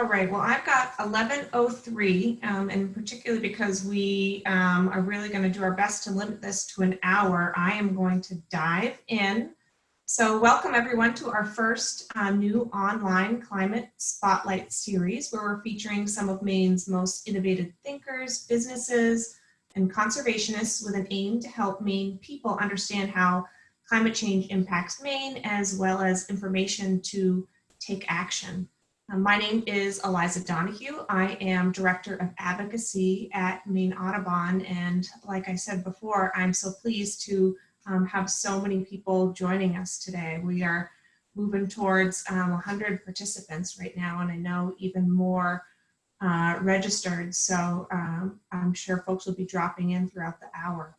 All right, well, I've got 1103, um, and particularly because we um, are really going to do our best to limit this to an hour, I am going to dive in. So welcome everyone to our first uh, new online climate spotlight series where we're featuring some of Maine's most innovative thinkers, businesses, and conservationists with an aim to help Maine people understand how climate change impacts Maine as well as information to take action. Uh, my name is Eliza Donoghue. I am Director of Advocacy at Maine Audubon. And like I said before, I'm so pleased to um, have so many people joining us today. We are moving towards um, 100 participants right now, and I know even more uh, registered. So um, I'm sure folks will be dropping in throughout the hour.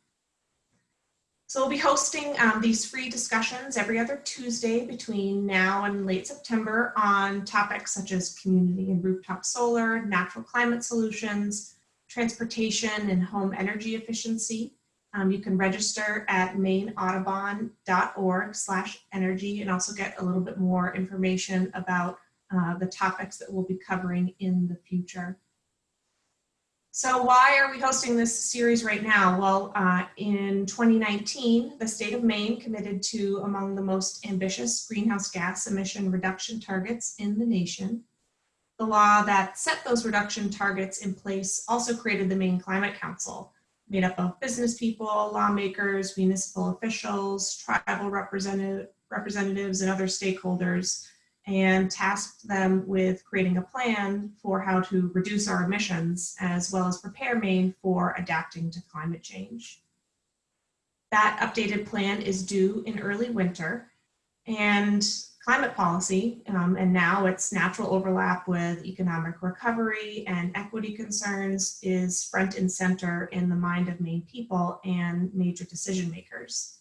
So we'll be hosting um, these free discussions every other Tuesday between now and late September on topics such as community and rooftop solar, natural climate solutions, transportation and home energy efficiency. Um, you can register at maineaudubon.org slash energy and also get a little bit more information about uh, the topics that we'll be covering in the future. So why are we hosting this series right now? Well, uh, in 2019, the state of Maine committed to among the most ambitious greenhouse gas emission reduction targets in the nation. The law that set those reduction targets in place also created the Maine Climate Council, made up of business people, lawmakers, municipal officials, tribal representative, representatives, and other stakeholders and tasked them with creating a plan for how to reduce our emissions as well as prepare Maine for adapting to climate change. That updated plan is due in early winter and climate policy, um, and now its natural overlap with economic recovery and equity concerns is front and center in the mind of Maine people and major decision makers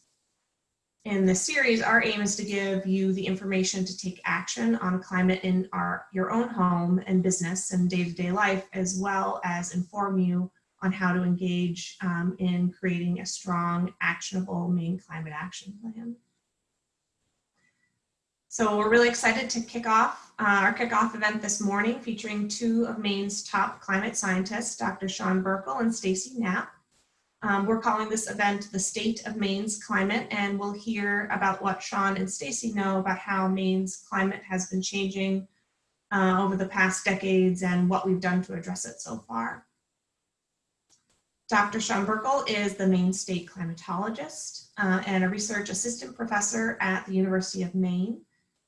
in this series, our aim is to give you the information to take action on climate in our, your own home and business and day-to-day -day life, as well as inform you on how to engage um, in creating a strong, actionable Maine climate action plan. So we're really excited to kick off uh, our kickoff event this morning featuring two of Maine's top climate scientists, Dr. Sean Birkel and Stacy Knapp. Um, we're calling this event the State of Maine's Climate, and we'll hear about what Sean and Stacy know about how Maine's climate has been changing uh, over the past decades and what we've done to address it so far. Dr. Sean Birkel is the Maine State climatologist uh, and a research assistant professor at the University of Maine.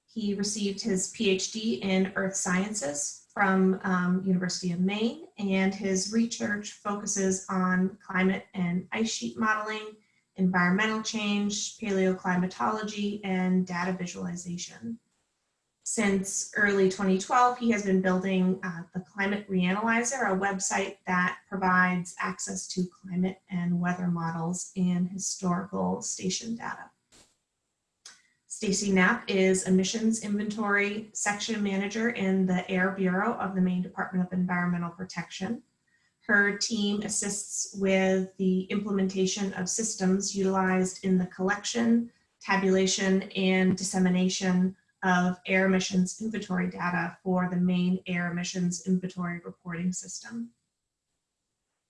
He received his PhD in earth sciences from um, University of Maine, and his research focuses on climate and ice sheet modeling, environmental change, paleoclimatology, and data visualization. Since early 2012, he has been building uh, the Climate Reanalyzer, a website that provides access to climate and weather models and historical station data. Stacy Knapp is Emissions Inventory Section Manager in the Air Bureau of the Maine Department of Environmental Protection. Her team assists with the implementation of systems utilized in the collection, tabulation, and dissemination of air emissions inventory data for the Maine Air Emissions Inventory Reporting System.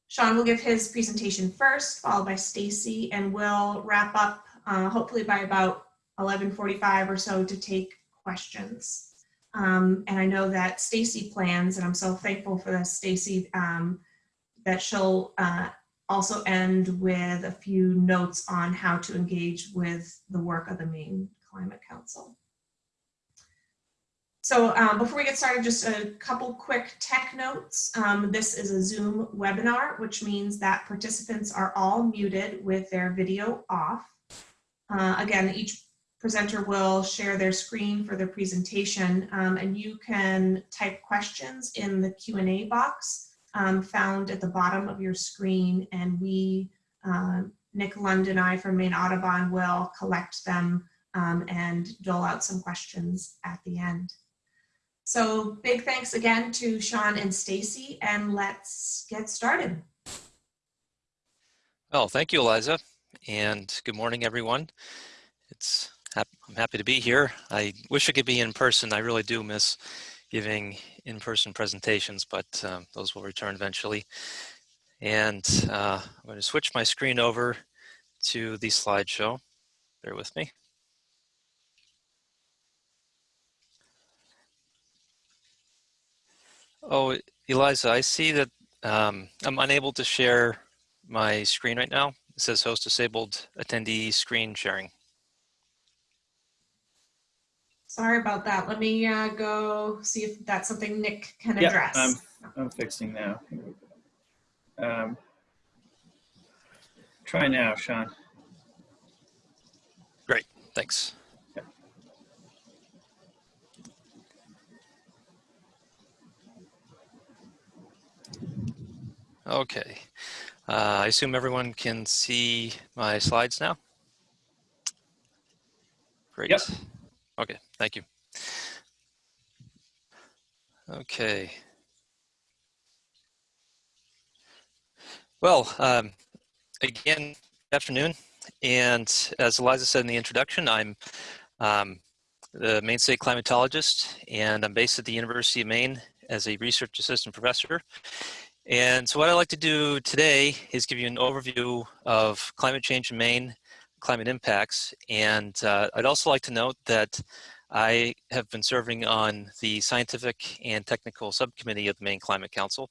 Sean will give his presentation first, followed by Stacy, and we'll wrap up uh, hopefully by about 11:45 or so to take questions. Um, and I know that Stacy plans, and I'm so thankful for this, Stacy, um, that she'll uh, also end with a few notes on how to engage with the work of the Maine Climate Council. So um, before we get started, just a couple quick tech notes. Um, this is a Zoom webinar, which means that participants are all muted with their video off. Uh, again, each presenter will share their screen for their presentation um, and you can type questions in the Q&A box um, found at the bottom of your screen and we, uh, Nick Lund and I from Maine Audubon will collect them um, and dole out some questions at the end. So big thanks again to Sean and Stacy and let's get started. Well, thank you, Eliza, and good morning, everyone. It's I'm happy to be here. I wish I could be in person. I really do miss giving in-person presentations, but um, those will return eventually. And uh, I'm going to switch my screen over to the slideshow. Bear with me. Oh, Eliza, I see that um, I'm unable to share my screen right now. It says host disabled attendee screen sharing. Sorry about that. Let me uh, go see if that's something Nick can Yeah, address. I'm, I'm fixing now. Um, Try now, Sean. Great, thanks. Okay. Uh, I assume everyone can see my slides now? Great. Yep. Okay, thank you. Okay. Well, um, again, good afternoon. And as Eliza said in the introduction, I'm um, the Maine State climatologist, and I'm based at the University of Maine as a research assistant professor. And so what I'd like to do today is give you an overview of climate change in Maine, climate impacts, and uh, I'd also like to note that I have been serving on the scientific and technical subcommittee of the Maine Climate Council,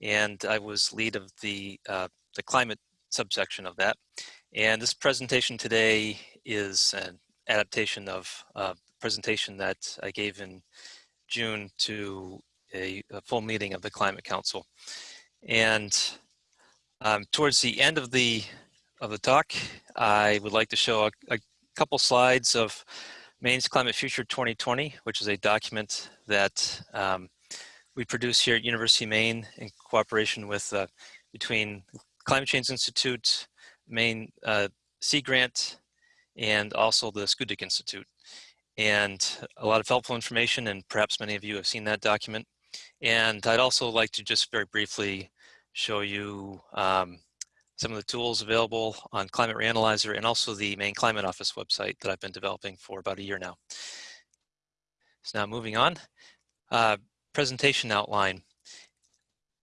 and I was lead of the, uh, the climate subsection of that. And this presentation today is an adaptation of a presentation that I gave in June to a, a full meeting of the Climate Council. And um, towards the end of the of the talk, I would like to show a, a couple slides of Maine's Climate Future 2020, which is a document that um, we produce here at University of Maine in cooperation with uh, between Climate Change Institute, Maine uh, Sea Grant, and also the Schoodic Institute. And a lot of helpful information, and perhaps many of you have seen that document. And I'd also like to just very briefly show you um, some of the tools available on Climate Reanalyzer and also the Maine Climate Office website that I've been developing for about a year now. So now moving on, uh, presentation outline.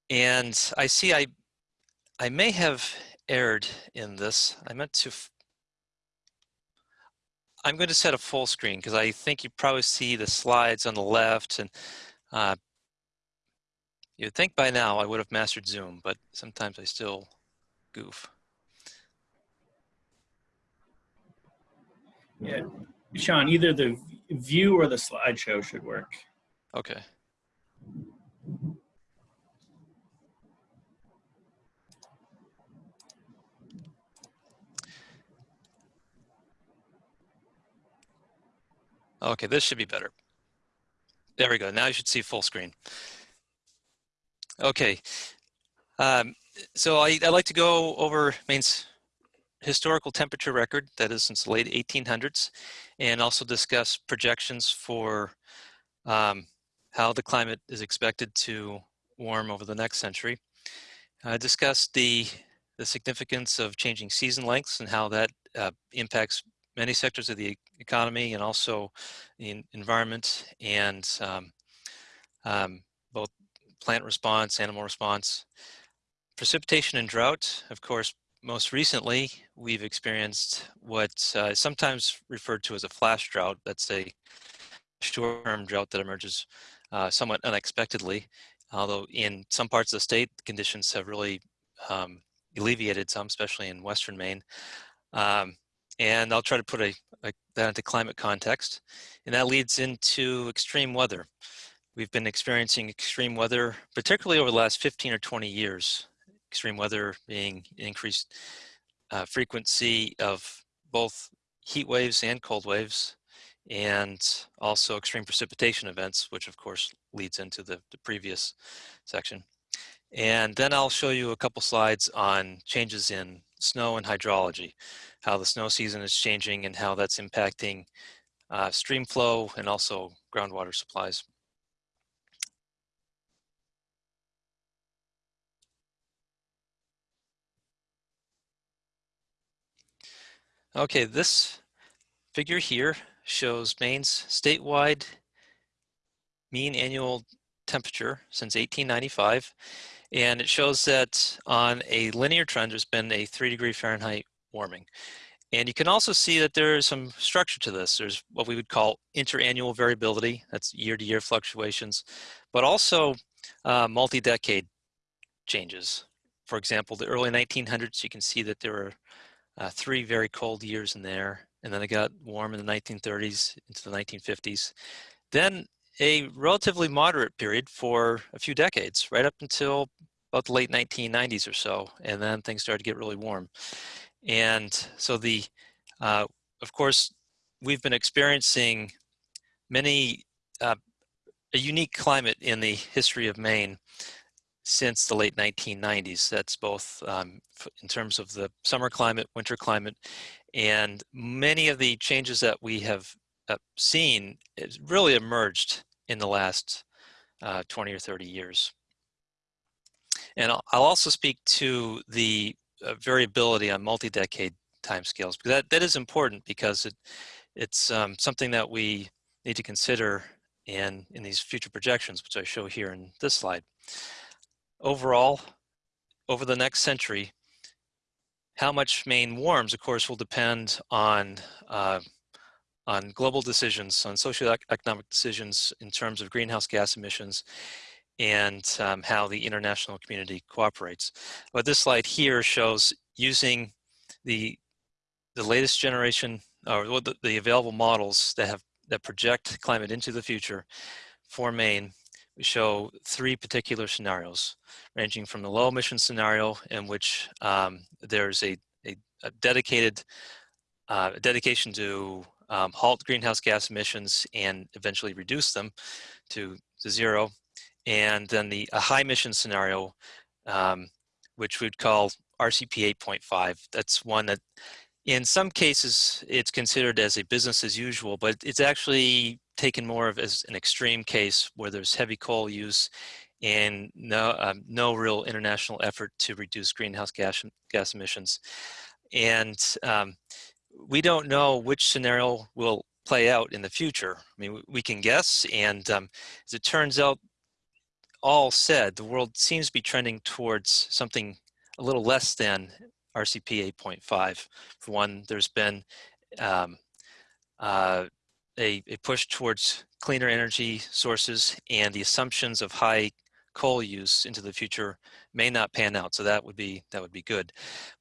And I see I, I may have erred in this. I meant to, I'm going to set a full screen because I think you probably see the slides on the left and uh, you'd think by now I would have mastered Zoom, but sometimes I still goof. Yeah, Sean, either the view or the slideshow should work. Okay. Okay, this should be better. There we go. Now you should see full screen. Okay. Um, so I, I like to go over Maine's historical temperature record, that is since the late 1800s, and also discuss projections for um, how the climate is expected to warm over the next century. I discussed the, the significance of changing season lengths and how that uh, impacts many sectors of the economy and also the environment and um, um, both plant response, animal response. Precipitation and drought, of course, most recently, we've experienced what uh, is sometimes referred to as a flash drought. That's a short-term drought that emerges uh, somewhat unexpectedly, although in some parts of the state, conditions have really um, alleviated some, especially in western Maine. Um, and I'll try to put a, a, that into climate context. And that leads into extreme weather. We've been experiencing extreme weather, particularly over the last 15 or 20 years. Extreme weather being increased uh, frequency of both heat waves and cold waves, and also extreme precipitation events, which of course leads into the, the previous section. And then I'll show you a couple slides on changes in snow and hydrology, how the snow season is changing and how that's impacting uh, stream flow and also groundwater supplies. Okay, this figure here shows Maine's statewide mean annual temperature since 1895. And it shows that on a linear trend, there's been a three degree Fahrenheit warming. And you can also see that there is some structure to this. There's what we would call interannual variability, that's year to year fluctuations, but also uh, multi-decade changes. For example, the early 1900s, you can see that there were uh, three very cold years in there, and then it got warm in the 1930s into the 1950s. Then a relatively moderate period for a few decades, right up until about the late 1990s or so, and then things started to get really warm. And so the, uh, of course, we've been experiencing many, uh, a unique climate in the history of Maine since the late 1990s. That's both um, in terms of the summer climate, winter climate, and many of the changes that we have uh, seen really emerged in the last uh, 20 or 30 years. And I'll, I'll also speak to the uh, variability on multi-decade timescales because that, that is important because it, it's um, something that we need to consider in, in these future projections, which I show here in this slide. Overall, over the next century, how much Maine warms, of course, will depend on uh, on global decisions, on socioeconomic decisions in terms of greenhouse gas emissions and um, how the international community cooperates. But this slide here shows using the the latest generation or the, the available models that have that project climate into the future for Maine we show three particular scenarios, ranging from the low emission scenario in which um, there's a, a, a dedicated uh, dedication to um, halt greenhouse gas emissions and eventually reduce them to, to zero. And then the a high emission scenario, um, which we'd call RCP 8.5. That's one that in some cases it's considered as a business as usual, but it's actually taken more of as an extreme case where there's heavy coal use and no, um, no real international effort to reduce greenhouse gas, gas emissions. And um, we don't know which scenario will play out in the future. I mean, we can guess, and um, as it turns out, all said, the world seems to be trending towards something a little less than RCP 8.5. For one, there's been um, uh, a, a push towards cleaner energy sources and the assumptions of high coal use into the future may not pan out. So that would be that would be good.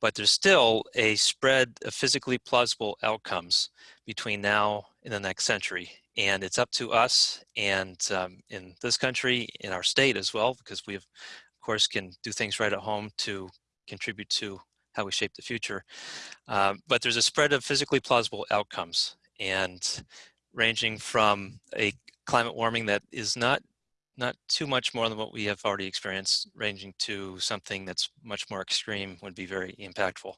But there's still a spread of physically plausible outcomes between now and the next century. And it's up to us and um, in this country, in our state as well, because we of course can do things right at home to contribute to how we shape the future. Uh, but there's a spread of physically plausible outcomes. And ranging from a climate warming that is not not too much more than what we have already experienced, ranging to something that's much more extreme would be very impactful.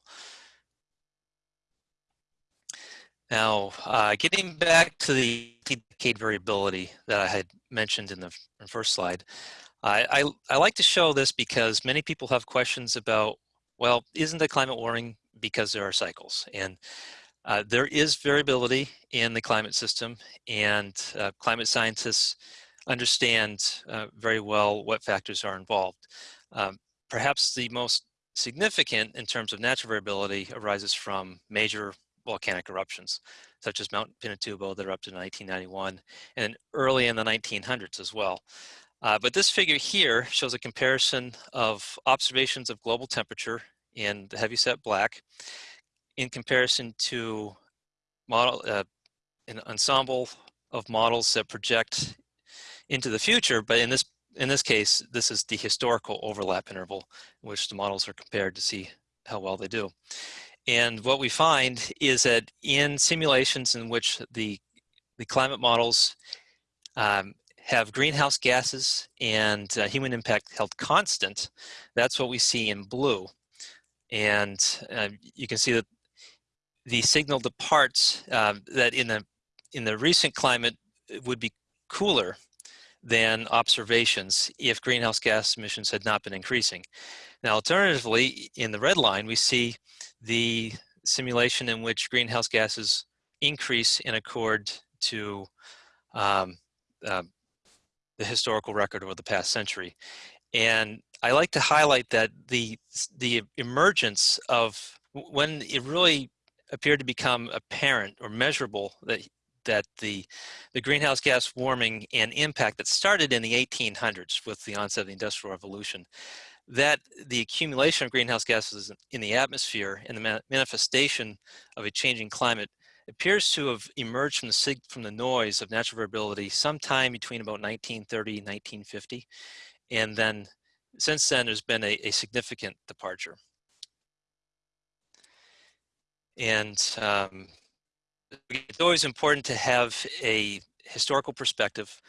Now, uh, getting back to the decade variability that I had mentioned in the first slide, I, I, I like to show this because many people have questions about, well, isn't the climate warming because there are cycles? And uh, there is variability in the climate system and uh, climate scientists understand uh, very well what factors are involved. Um, perhaps the most significant in terms of natural variability arises from major volcanic eruptions, such as Mount Pinatubo that erupted in 1991 and early in the 1900s as well. Uh, but this figure here shows a comparison of observations of global temperature in the heavyset black in comparison to model uh, an ensemble of models that project into the future, but in this in this case, this is the historical overlap interval in which the models are compared to see how well they do. And what we find is that in simulations in which the, the climate models um, have greenhouse gases and uh, human impact held constant, that's what we see in blue. And uh, you can see that the signal departs uh, that in the in the recent climate would be cooler than observations if greenhouse gas emissions had not been increasing. Now, alternatively, in the red line, we see the simulation in which greenhouse gases increase in accord to um, uh, the historical record over the past century. And I like to highlight that the, the emergence of when it really appeared to become apparent or measurable that that the the greenhouse gas warming and impact that started in the 1800s with the onset of the industrial revolution that the accumulation of greenhouse gases in the atmosphere and the manifestation of a changing climate appears to have emerged from the from the noise of natural variability sometime between about 1930 and 1950 and then since then there's been a, a significant departure and um, it's always important to have a historical perspective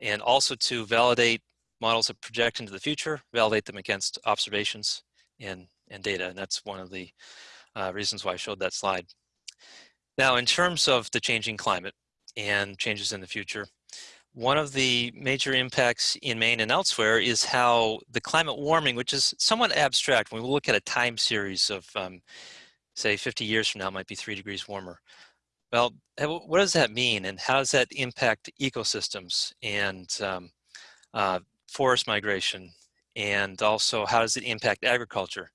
and also to validate models that project into the future, validate them against observations and, and data. And that's one of the uh, reasons why I showed that slide. Now, in terms of the changing climate and changes in the future, one of the major impacts in Maine and elsewhere is how the climate warming, which is somewhat abstract, when we look at a time series of, um, say, 50 years from now, might be three degrees warmer. Well, what does that mean and how does that impact ecosystems and um, uh, forest migration and also how does it impact agriculture?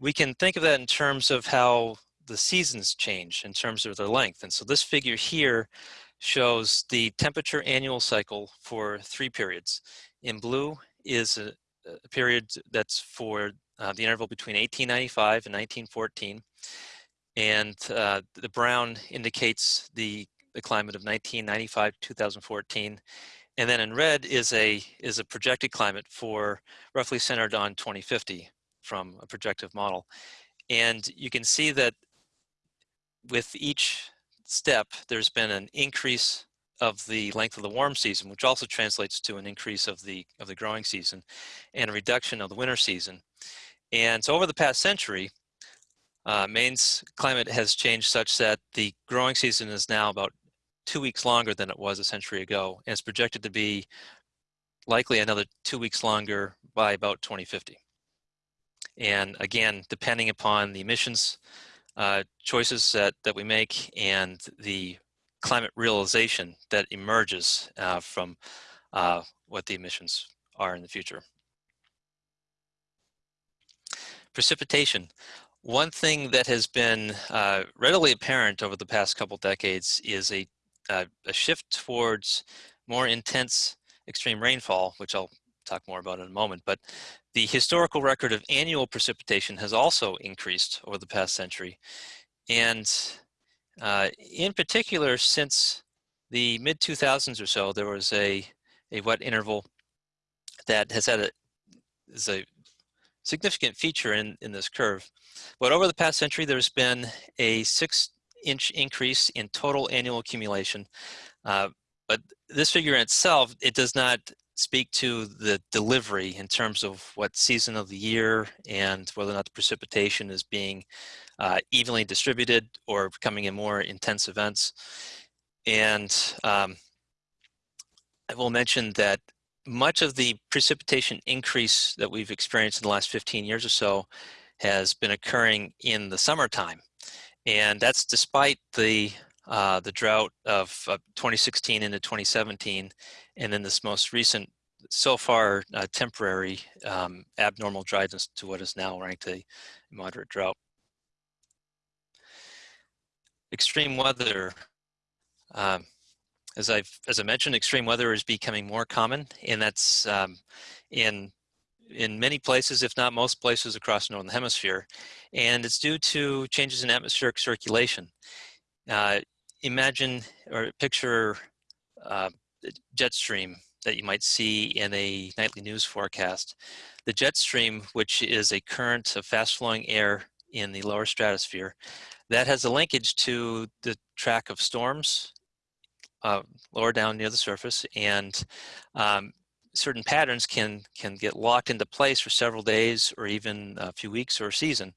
We can think of that in terms of how the seasons change in terms of their length. And so this figure here shows the temperature annual cycle for three periods. In blue is a, a period that's for uh, the interval between 1895 and 1914 and uh, the brown indicates the, the climate of 1995 to 2014 and then in red is a is a projected climate for roughly centered on 2050 from a projective model. And you can see that with each step there's been an increase of the length of the warm season which also translates to an increase of the of the growing season and a reduction of the winter season and so over the past century uh, Maine's climate has changed such that the growing season is now about two weeks longer than it was a century ago, and it's projected to be likely another two weeks longer by about 2050. And again, depending upon the emissions uh, choices that, that we make and the climate realization that emerges uh, from uh, what the emissions are in the future. Precipitation. One thing that has been uh, readily apparent over the past couple decades is a, uh, a shift towards more intense extreme rainfall, which I'll talk more about in a moment, but the historical record of annual precipitation has also increased over the past century. And uh, in particular, since the mid 2000s or so, there was a, a wet interval that has had a, is a significant feature in, in this curve. But over the past century, there's been a six inch increase in total annual accumulation. Uh, but this figure in itself, it does not speak to the delivery in terms of what season of the year and whether or not the precipitation is being uh, evenly distributed or coming in more intense events. And um, I will mention that much of the precipitation increase that we've experienced in the last 15 years or so has been occurring in the summertime. And that's despite the uh, the drought of uh, 2016 into 2017, and then this most recent, so far uh, temporary um, abnormal dryness to what is now ranked a moderate drought. Extreme weather. Um, as I've as I mentioned, extreme weather is becoming more common, and that's um, in in many places, if not most places across the northern hemisphere, and it's due to changes in atmospheric circulation. Uh, imagine or picture uh, jet stream that you might see in a nightly news forecast. The jet stream, which is a current of fast-flowing air in the lower stratosphere, that has a linkage to the track of storms uh, lower down near the surface and um, certain patterns can can get locked into place for several days or even a few weeks or a season.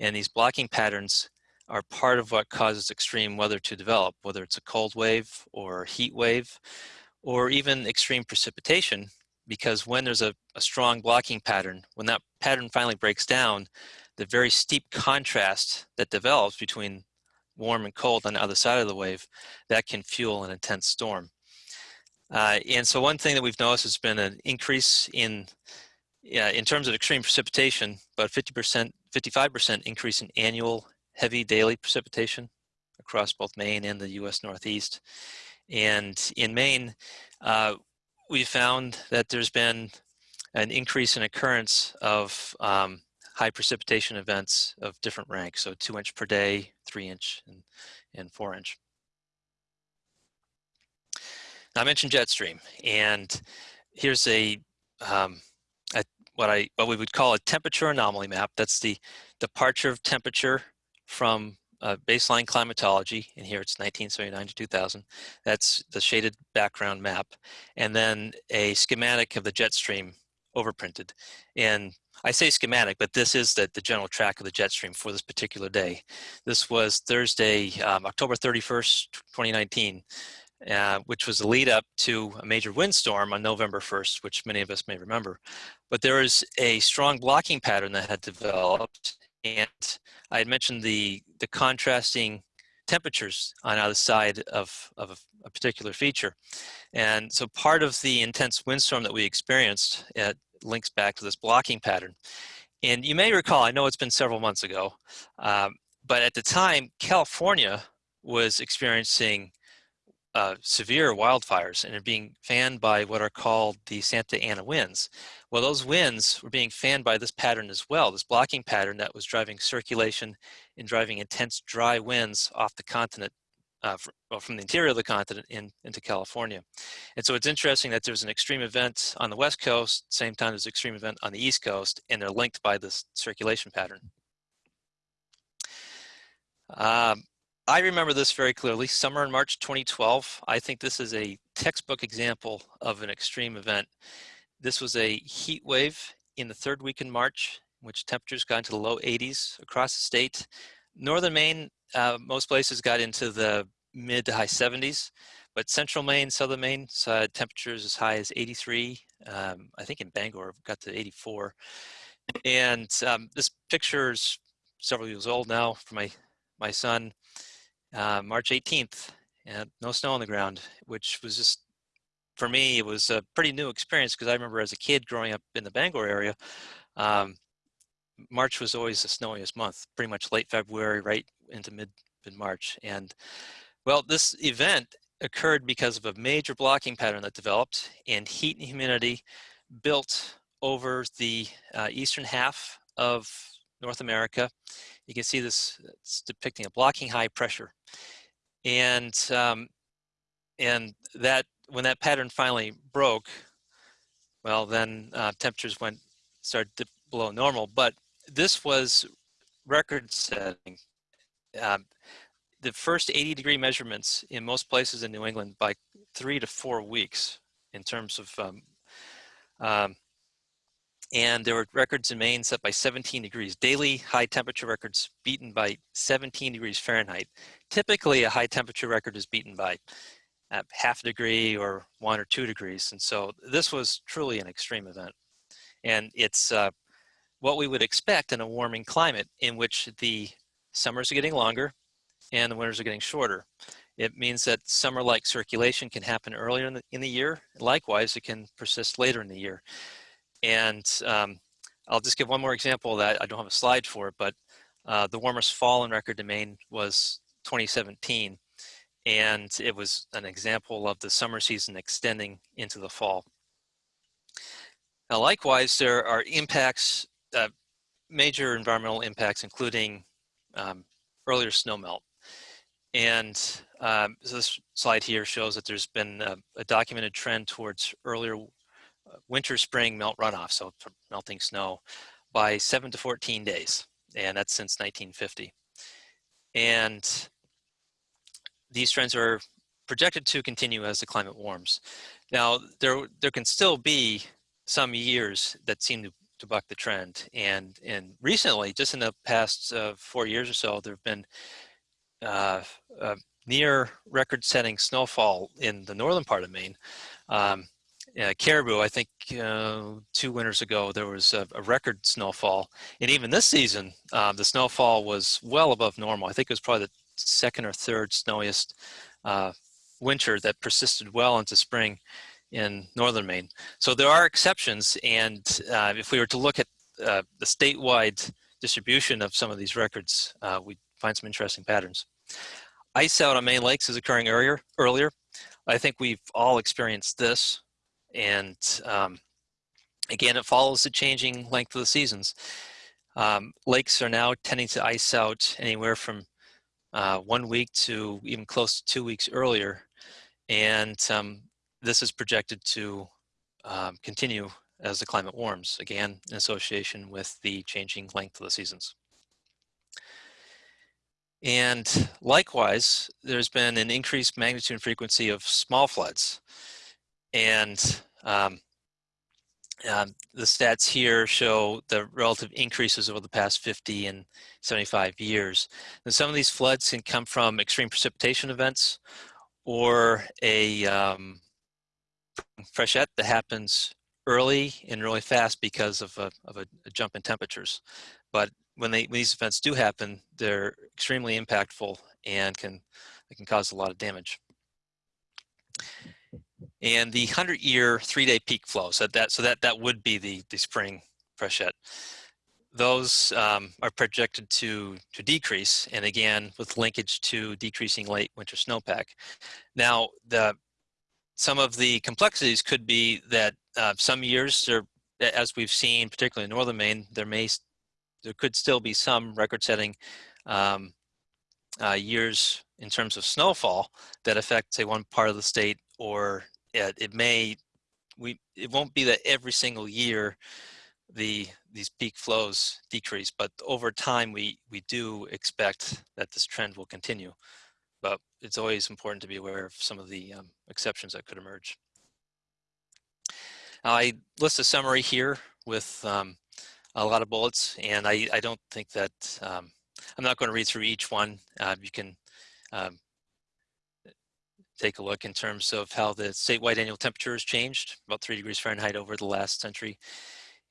And these blocking patterns are part of what causes extreme weather to develop, whether it's a cold wave or heat wave or even extreme precipitation, because when there's a, a strong blocking pattern, when that pattern finally breaks down, the very steep contrast that develops between warm and cold on the other side of the wave, that can fuel an intense storm. Uh, and so one thing that we've noticed has been an increase in, yeah, in terms of extreme precipitation, about 50%, 55% increase in annual heavy daily precipitation across both Maine and the US Northeast. And in Maine, uh, we found that there's been an increase in occurrence of um, high precipitation events of different ranks, so two inch per day, three inch, and, and four inch. Now I mentioned jet stream, and here's a, um, a, what I what we would call a temperature anomaly map. That's the departure of temperature from uh, baseline climatology, and here it's 1979 to 2000. That's the shaded background map, and then a schematic of the jet stream overprinted. And I say schematic, but this is the, the general track of the jet stream for this particular day. This was Thursday, um, October 31st, 2019, uh, which was the lead up to a major windstorm on November 1st, which many of us may remember. But there was a strong blocking pattern that had developed, and I had mentioned the, the contrasting temperatures on either side of, of a, particular feature. And so part of the intense windstorm that we experienced it links back to this blocking pattern. And you may recall, I know it's been several months ago, um, but at the time, California was experiencing uh, severe wildfires and are being fanned by what are called the Santa Ana winds. Well, those winds were being fanned by this pattern as well, this blocking pattern that was driving circulation and driving intense dry winds off the continent, uh, from, well, from the interior of the continent in, into California. And so it's interesting that there's an extreme event on the West Coast, same time an extreme event on the East Coast, and they're linked by this circulation pattern. Um, I remember this very clearly, summer in March 2012. I think this is a textbook example of an extreme event. This was a heat wave in the third week in March, which temperatures got into the low 80s across the state. Northern Maine, uh, most places got into the mid to high 70s, but central Maine, southern Maine saw temperatures as high as 83. Um, I think in Bangor got to 84. And um, this picture is several years old now for my, my son uh, March 18th, and no snow on the ground, which was just, for me, it was a pretty new experience because I remember as a kid growing up in the Bangor area, um, March was always the snowiest month, pretty much late February, right into mid, mid-March. And well, this event occurred because of a major blocking pattern that developed and heat and humidity built over the uh, eastern half of North America. You can see this, it's depicting a blocking high pressure. And, um, and that, when that pattern finally broke, well, then uh, temperatures went, started to below normal, but this was record setting. Um, the first 80 degree measurements in most places in New England by three to four weeks in terms of um, um, and there were records in Maine set by 17 degrees, daily high temperature records beaten by 17 degrees Fahrenheit. Typically a high temperature record is beaten by uh, half a degree or one or two degrees. And so this was truly an extreme event. And it's uh, what we would expect in a warming climate in which the summers are getting longer and the winters are getting shorter. It means that summer-like circulation can happen earlier in the, in the year. Likewise, it can persist later in the year. And um, I'll just give one more example that. I don't have a slide for but uh, the warmest fall in record domain was 2017. And it was an example of the summer season extending into the fall. Now, likewise, there are impacts, uh, major environmental impacts, including um, earlier snowmelt. And um, so this slide here shows that there's been a, a documented trend towards earlier winter spring melt runoff, so melting snow, by 7 to 14 days, and that's since 1950. And these trends are projected to continue as the climate warms. Now, there, there can still be some years that seem to, to buck the trend, and, and recently, just in the past uh, four years or so, there have been uh, uh, near record-setting snowfall in the northern part of Maine. Um, uh, Caribou, I think uh, two winters ago, there was a, a, record snowfall. And even this season, uh, the snowfall was well above normal. I think it was probably the second or third snowiest winter that persisted well into spring in northern Maine. So there are exceptions, and uh, if we were to look at uh, the statewide distribution of some of these records, uh, we find some interesting patterns. Ice out on Maine lakes is occurring earlier. earlier. I think we've all experienced this, and um, again, it follows the changing length of the seasons. Um, lakes are now tending to ice out anywhere from uh, one week to even close to two weeks earlier. And um, this is projected to um, continue as the climate warms, again, in association with the changing length of the seasons. And likewise, there's been an increased magnitude and frequency of small floods. And um, um, the stats here show the relative increases over the past 50 and 75 years. And some of these floods can come from extreme precipitation events or a um, freshet that happens early and really fast because of a, of a, a jump in temperatures. But when, they, when these events do happen, they're extremely impactful and can, they can cause a lot of damage. And the 100-year three-day peak flow, so that, so that, that would be the, the spring freshet. Those um, are projected to, to decrease, and again, with linkage to decreasing late winter snowpack. Now, the, some of the complexities could be that uh, some years, there, as we've seen, particularly in northern Maine, there may there could still be some record-setting um, uh, years in terms of snowfall that affect, say, one part of the state, or it, it may we it won't be that every single year the these peak flows decrease, but over time we we do expect that this trend will continue. It's always important to be aware of some of the um, exceptions that could emerge. I list a summary here with um, a lot of bullets, and I, I don't think that, um, I'm not going to read through each one. Uh, you can um, take a look in terms of how the statewide annual temperature has changed, about three degrees Fahrenheit over the last century.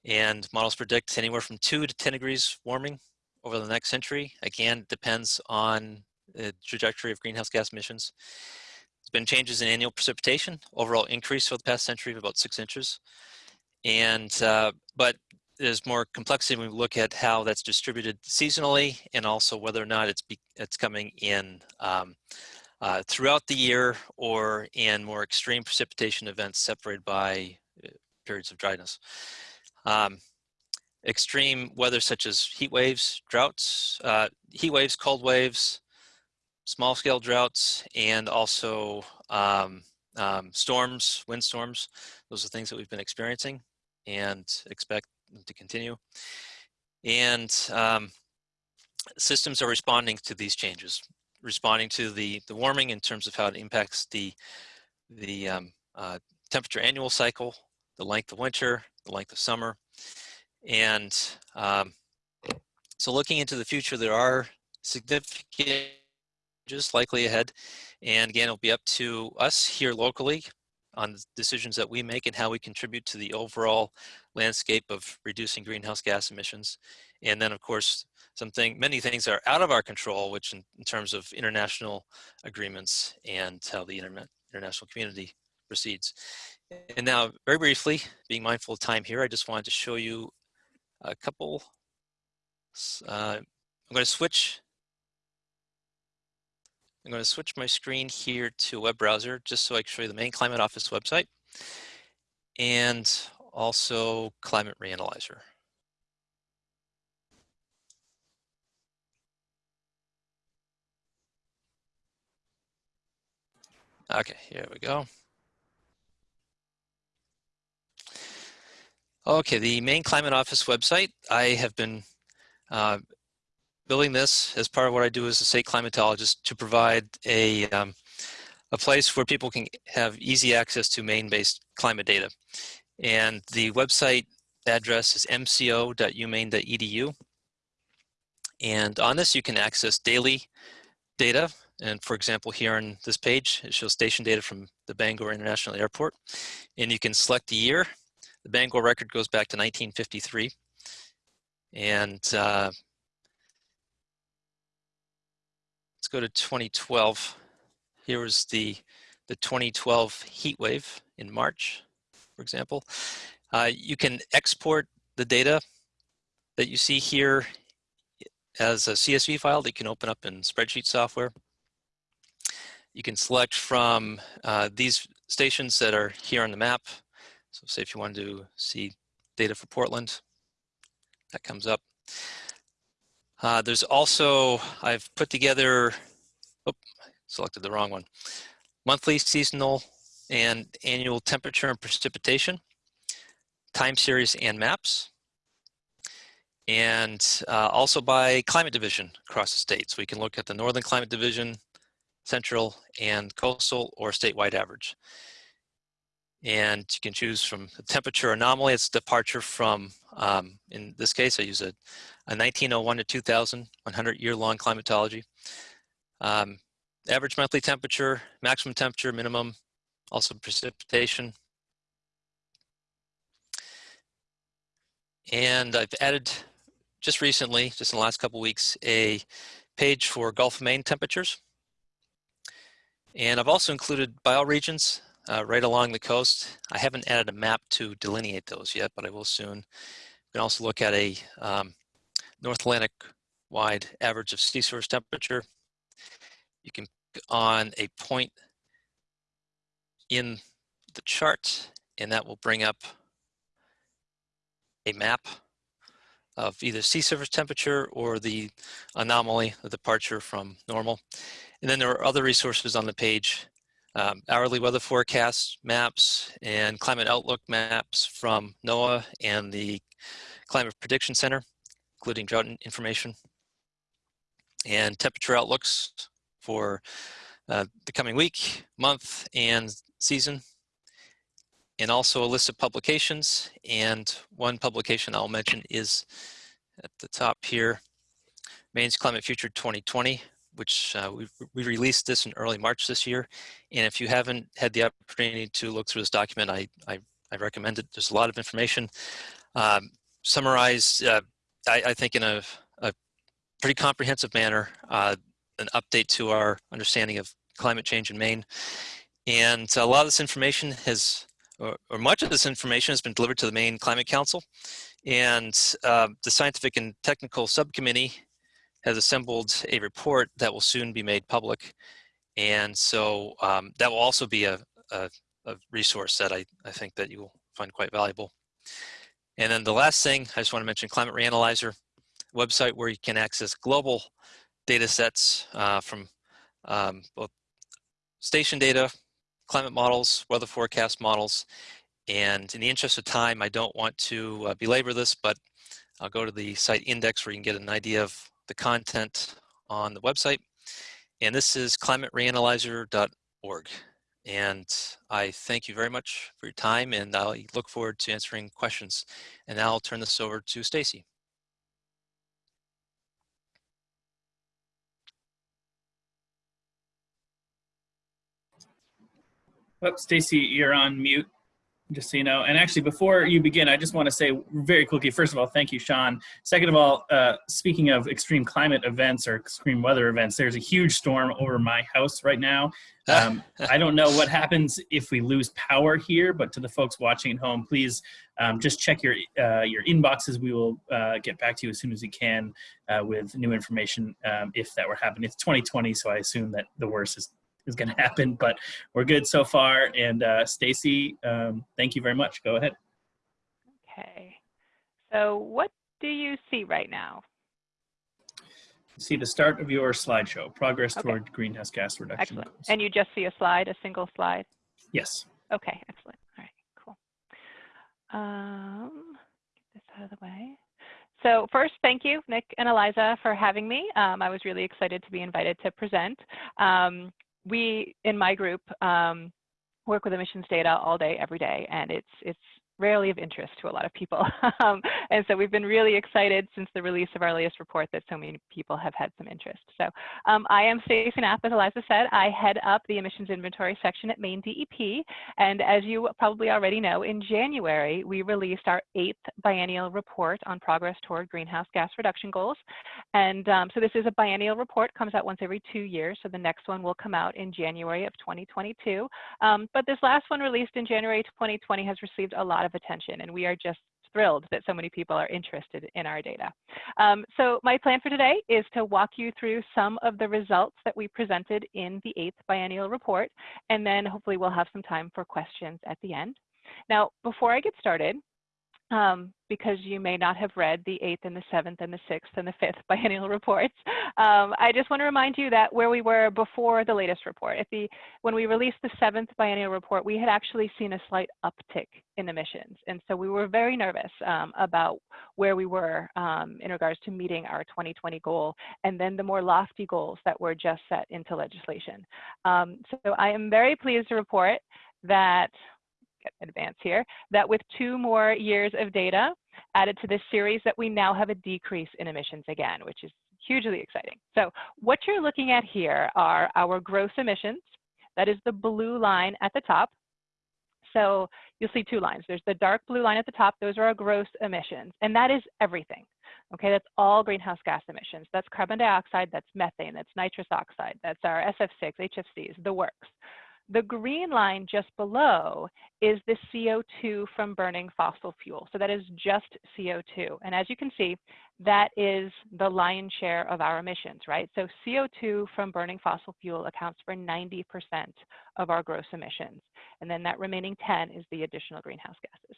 And models predict anywhere from two to 10 degrees warming over the next century. Again, depends on the trajectory of greenhouse gas emissions. There's been changes in annual precipitation, overall increase over the past century of about six inches. And, uh, but there's more complexity when we look at how that's distributed seasonally and also whether or not it's, be, it's coming in um, uh, throughout the year or in more extreme precipitation events separated by uh, periods of dryness. Um, extreme weather such as heat waves, droughts, uh, heat waves, cold waves, small scale droughts and also um, um, storms. Those are things that we've been experiencing and expect to continue. And um, systems are responding to these changes, responding to the, the warming in terms of how it impacts the, the um, uh, temperature annual cycle, the length of winter, the length of summer. And um, so looking into the future, there are significant just likely ahead. And again, it'll be up to us here locally on the decisions that we make and how we contribute to the overall landscape of reducing greenhouse gas emissions. And then of course, something, many things are out of our control, which in, in terms of international agreements and how the internet, international community proceeds. And now very briefly, being mindful of time here, I just wanted to show you a couple, uh, I'm going to switch I'm going to switch my screen here to web browser just so I can show you the Maine Climate Office website and also Climate Reanalyzer. Okay, here we go. Okay, the Maine Climate Office website. I have been uh, building this as part of what I do as a state climatologist to provide a, um, a place where people can have easy access to Maine-based climate data. And the website address is mco.umaine.edu. And on this, you can access daily data. And for example, here on this page, it shows station data from the Bangor International Airport. And you can select the year. The Bangor record goes back to 1953. And uh, Let's go to 2012. Here was the the 2012 heat wave in March, for example. Uh, you can export the data that you see here as a CSV file that you can open up in spreadsheet software. You can select from uh, these stations that are here on the map. So say if you wanted to see data for Portland, that comes up. Uh, there's also, I've put together, oh, selected the wrong one, monthly, seasonal, and annual temperature and precipitation, time series and maps, and uh, also by climate division across the state. So we can look at the Northern Climate Division, Central, and Coastal, or statewide average. And you can choose from the temperature anomaly, it's departure from, um, in this case, I use a, a 1901 to 2000, 100 year long climatology. Um, average monthly temperature, maximum temperature, minimum, also precipitation. And I've added just recently, just in the last couple weeks, a page for Gulf of Maine temperatures. And I've also included bioregions uh, right along the coast. I haven't added a map to delineate those yet, but I will soon. We can also look at a um, North Atlantic wide average of sea surface temperature. You can on a point in the chart and that will bring up a map of either sea surface temperature or the anomaly, the departure from normal. And then there are other resources on the page, um, hourly weather forecasts, maps, and climate outlook maps from NOAA and the Climate Prediction Center, including drought information, and temperature outlooks for uh, the coming week, month, and season, and also a list of publications. And one publication I'll mention is at the top here, Maine's Climate Future 2020, which uh, we, we released this in early March this year. And if you haven't had the opportunity to look through this document, I, I, I recommend it. There's a lot of information um, summarized, uh, I, I, think in a, a, pretty comprehensive manner, uh, an update to our understanding of climate change in Maine. And a lot of this information has, or, or much of this information has been delivered to the Maine Climate Council. And uh, the scientific and technical subcommittee has assembled a report that will soon be made public. And so um, that will also be a, a, a resource that I, I think that you will find quite valuable. And then the last thing, I just want to mention Climate Reanalyzer website where you can access global data sets uh, from um, both station data, climate models, weather forecast models. And in the interest of time, I don't want to uh, belabor this, but I'll go to the site index where you can get an idea of the content on the website. And this is climatereanalyzer.org. And I thank you very much for your time and I look forward to answering questions. And now I'll turn this over to Stacy. Oh, Stacy, you're on mute, just so you know. And actually, before you begin, I just want to say very quickly, first of all, thank you, Sean. Second of all, uh, speaking of extreme climate events or extreme weather events, there's a huge storm over my house right now. Um, I don't know what happens if we lose power here, but to the folks watching at home, please um, just check your uh, your inboxes. We will uh, get back to you as soon as we can uh, with new information um, if that were happening. It's 2020, so I assume that the worst is is going to happen, but we're good so far. And uh, Stacy, um, thank you very much. Go ahead. Okay. So what do you see right now? See the start of your slideshow, progress Okay. toward greenhouse gas reduction. Excellent. goals. And you just see a slide, a single slide? yes. Okay, excellent. All right, cool. Um, get this out of the way. So first, thank you, Nick and Eliza, for having me. Um, I was really excited to be invited to present. Um, we, in my group, um, work with emissions data all day, every day, and it's it's rarely of interest to a lot of people. um, and so we've been really excited since the release of our latest report that so many people have had some interest. So um, I am Stacy Knapp, as Eliza said. I head up the emissions inventory section at Maine DEP. And as you probably already know, in January, we released our eighth biennial report on progress toward greenhouse gas reduction goals. And um, so this is a biennial report, comes out once every two years. So the next one will come out in January of 2022. Um, but this last one released in January 2020 has received a lot of attention and we are just thrilled that so many people are interested in our data. Um, so my plan for today is to walk you through some of the results that we presented in the eighth biennial report, and then hopefully we'll have some time for questions at the end. Now, before I get started, um, because you may not have read the eighth and the seventh and the sixth and the fifth biennial reports. Um, I just want to remind you that where we were before the latest report, if the, when we released the seventh biennial report, we had actually seen a slight uptick in emissions. And so we were very nervous um, about where we were um, in regards to meeting our 2020 goal and then the more lofty goals that were just set into legislation. Um, so I am very pleased to report that advance here, that with two more years of data added to this series that we now have a decrease in emissions again, which is hugely exciting. So what you're looking at here are our gross emissions. That is the blue line at the top. So you'll see two lines. There's the dark blue line at the top. Those are our gross emissions. And that is everything. Okay, that's all greenhouse gas emissions. That's carbon dioxide, that's methane, that's nitrous oxide, that's our SF6, HFCs, the works. The green line just below is the CO2 from burning fossil fuel. So that is just CO2. And as you can see, that is the lion's share of our emissions, right? So CO2 from burning fossil fuel accounts for 90% of our gross emissions. And then that remaining 10 is the additional greenhouse gases.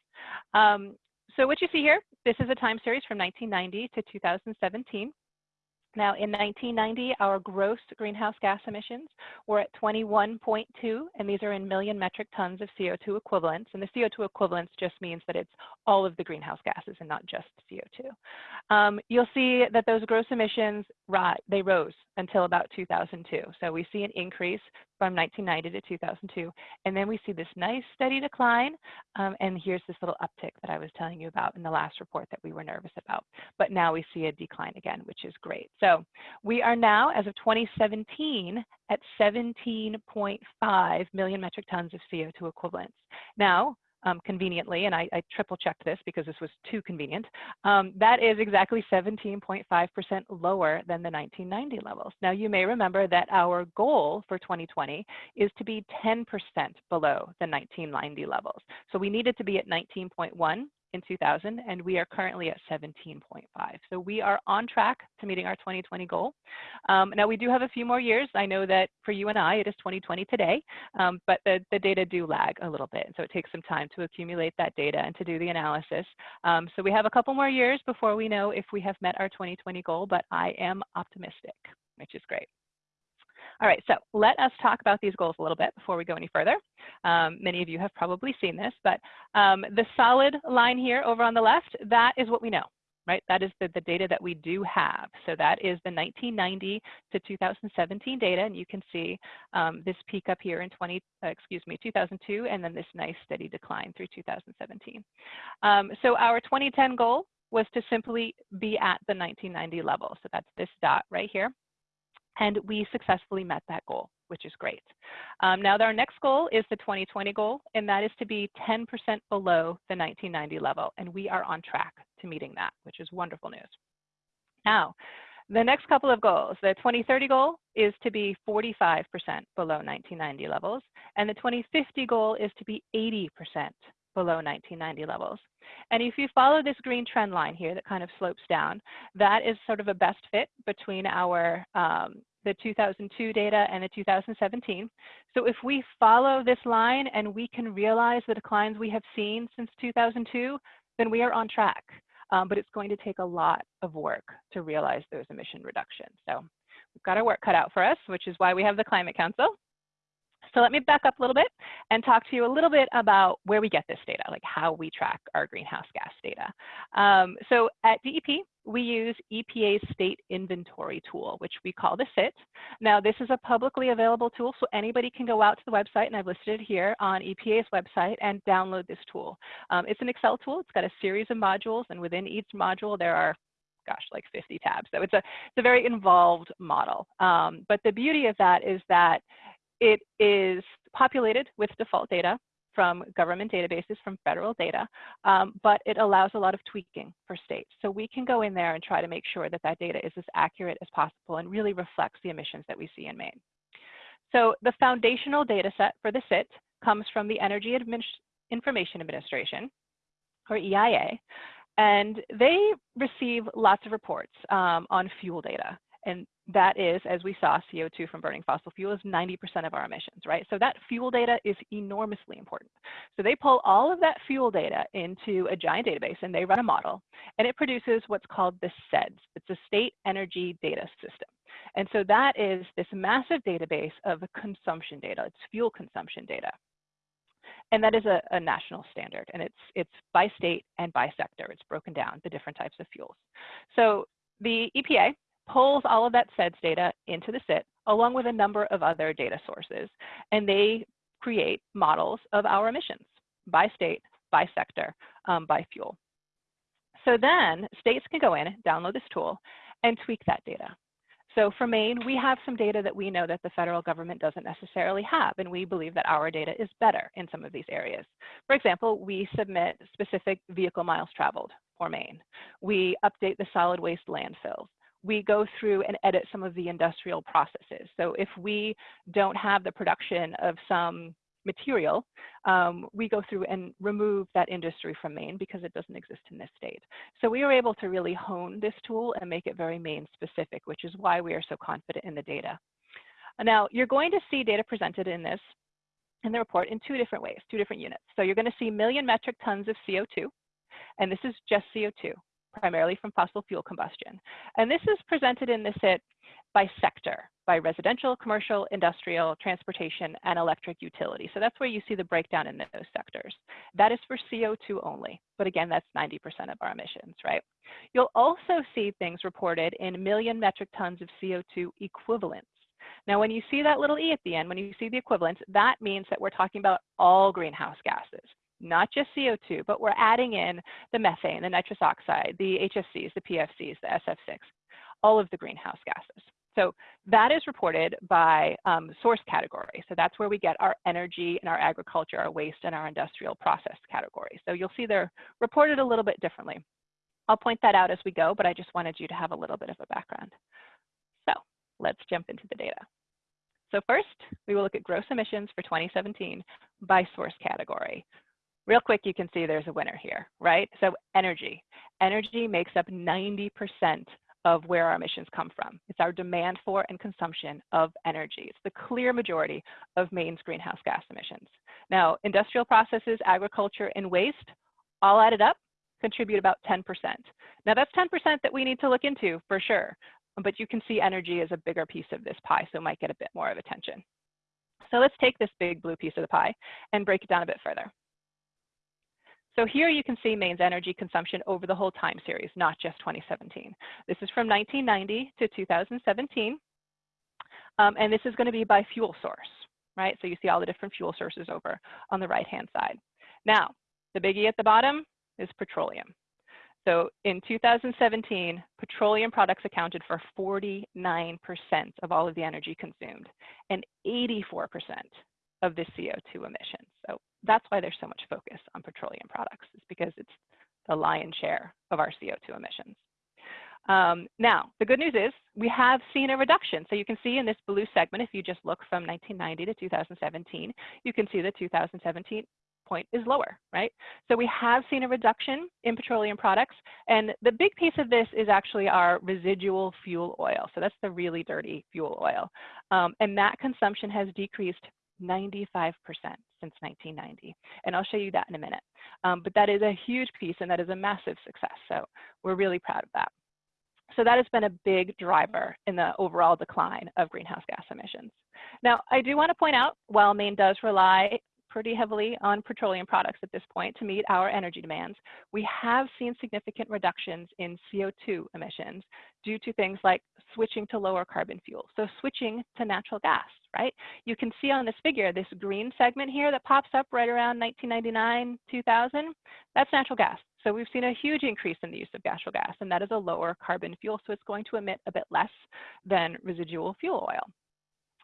Um, so what you see here, this is a time series from 1990 to 2017. Now, in 1990, our gross greenhouse gas emissions were at 21.2, and these are in million metric tons of CO2 equivalents. And the CO2 equivalents just means that it's all of the greenhouse gases and not just CO2. Um, you'll see that those gross emissions, they rose until about 2002. So we see an increase from 1990 to 2002. And then we see this nice steady decline. Um, and here's this little uptick that I was telling you about in the last report that we were nervous about. But now we see a decline again, which is great. So we are now, as of 2017, at 17.5 million metric tons of CO2 equivalents. Now, um, conveniently, and I, I, triple checked this because this was too convenient, um, that is exactly 17.5% lower than the 1990 levels. Now, you may remember that our goal for 2020 is to be 10% below the 1990 levels. So we needed to be at 19.1 in 2000, and we are currently at 17.5. So we are on track to meeting our 2020 goal. Um, now we do have a few more years. I know that for you and I, it is 2020 today, um, but the, the data do lag a little bit. So it takes some time to accumulate that data and to do the analysis. Um, so we have a couple more years before we know if we have met our 2020 goal, but I am optimistic, which is great. All right, so let us talk about these goals a little bit before we go any further. Um, many of you have probably seen this, but um, the solid line here over on the left, that is what we know, right? That is the, the data that we do have. So that is the 1990 to 2017 data, and you can see um, this peak up here in 20, uh, excuse me, 2002, and then this nice steady decline through 2017. Um, so our 2010 goal was to simply be at the 1990 level. So that's this dot right here and we successfully met that goal, which is great. Um, now, our next goal is the 2020 goal, and that is to be 10% below the 1990 level, and we are on track to meeting that, which is wonderful news. Now, the next couple of goals, the 2030 goal is to be 45% below 1990 levels, and the 2050 goal is to be 80% below 1990 levels. And if you follow this green trend line here that kind of slopes down, that is sort of a best fit between our um, the 2002 data and the 2017. So if we follow this line and we can realize the declines we have seen since 2002, then we are on track. Um, but it's going to take a lot of work to realize those emission reductions. So we've got our work cut out for us, which is why we have the Climate Council. So let me back up a little bit and talk to you a little bit about where we get this data, like how we track our greenhouse gas data. Um, so at DEP, we use EPA's state inventory tool, which we call the SIT. Now, this is a publicly available tool, so anybody can go out to the website, and I've listed it here on EPA's website, and download this tool. Um, it's an Excel tool. It's got a series of modules, and within each module, there are gosh, like 50 tabs. So it's a, it's a very involved model. Um, but the beauty of that is that it is populated with default data from government databases, from federal data, um, but it allows a lot of tweaking for states. So we can go in there and try to make sure that that data is as accurate as possible and really reflects the emissions that we see in Maine. So the foundational data set for the SIT comes from the Energy Admin Information Administration, or EIA, and they receive lots of reports um, on fuel data. And that is, as we saw, CO2 from burning fossil fuel is 90% of our emissions, right? So that fuel data is enormously important. So they pull all of that fuel data into a giant database and they run a model and it produces what's called the SEDS. It's a state energy data system. And so that is this massive database of consumption data. It's fuel consumption data. And that is a, a national standard and it's, it's by state and by sector. It's broken down, the different types of fuels. So the EPA pulls all of that SEDS data into the SIT along with a number of other data sources. And they create models of our emissions by state, by sector, um, by fuel. So then states can go in, download this tool, and tweak that data. So for Maine, we have some data that we know that the federal government doesn't necessarily have, and we believe that our data is better in some of these areas. For example, we submit specific vehicle miles traveled for Maine. We update the solid waste landfills we go through and edit some of the industrial processes. So if we don't have the production of some material, um, we go through and remove that industry from Maine because it doesn't exist in this state. So we were able to really hone this tool and make it very Maine specific, which is why we are so confident in the data. Now, you're going to see data presented in this, in the report in two different ways, two different units. So you're gonna see million metric tons of CO2, and this is just CO2 primarily from fossil fuel combustion. And this is presented in the SIT by sector, by residential, commercial, industrial, transportation, and electric utility. So that's where you see the breakdown in those sectors. That is for CO2 only, but again, that's 90% of our emissions, right? You'll also see things reported in million metric tons of CO2 equivalents. Now, when you see that little e at the end, when you see the equivalents, that means that we're talking about all greenhouse gases not just CO2, but we're adding in the methane, the nitrous oxide, the HFCs, the PFCs, the SF6, all of the greenhouse gases. So that is reported by um, source category. So that's where we get our energy and our agriculture, our waste and our industrial process category. So you'll see they're reported a little bit differently. I'll point that out as we go, but I just wanted you to have a little bit of a background. So let's jump into the data. So first, we will look at gross emissions for 2017 by source category real quick, you can see there's a winner here, right? So energy. Energy makes up 90% of where our emissions come from. It's our demand for and consumption of energy. It's the clear majority of Maine's greenhouse gas emissions. Now, industrial processes, agriculture, and waste, all added up, contribute about 10%. Now, that's 10% that we need to look into for sure, but you can see energy is a bigger piece of this pie, so it might get a bit more of attention. So let's take this big blue piece of the pie and break it down a bit further. So here you can see Maine's energy consumption over the whole time series, not just 2017. This is from 1990 to 2017. Um, and this is going to be by fuel source, right? So you see all the different fuel sources over on the right-hand side. Now, the biggie at the bottom is petroleum. So in 2017, petroleum products accounted for 49% of all of the energy consumed and 84% of the CO2 emissions. So that's why there's so much focus on petroleum products, is because it's the lion's share of our CO2 emissions. Um, now, the good news is we have seen a reduction. So you can see in this blue segment, if you just look from 1990 to 2017, you can see the 2017 point is lower, right? So we have seen a reduction in petroleum products. And the big piece of this is actually our residual fuel oil. So that's the really dirty fuel oil. Um, and that consumption has decreased 95% since 1990. And I'll show you that in a minute. Um, but that is a huge piece and that is a massive success. So we're really proud of that. So that has been a big driver in the overall decline of greenhouse gas emissions. Now, I do want to point out, while Maine does rely pretty heavily on petroleum products at this point to meet our energy demands, we have seen significant reductions in CO2 emissions due to things like switching to lower carbon fuels. So switching to natural gas, right? You can see on this figure, this green segment here that pops up right around 1999, 2000, that's natural gas. So we've seen a huge increase in the use of natural gas, and that is a lower carbon fuel, so it's going to emit a bit less than residual fuel oil.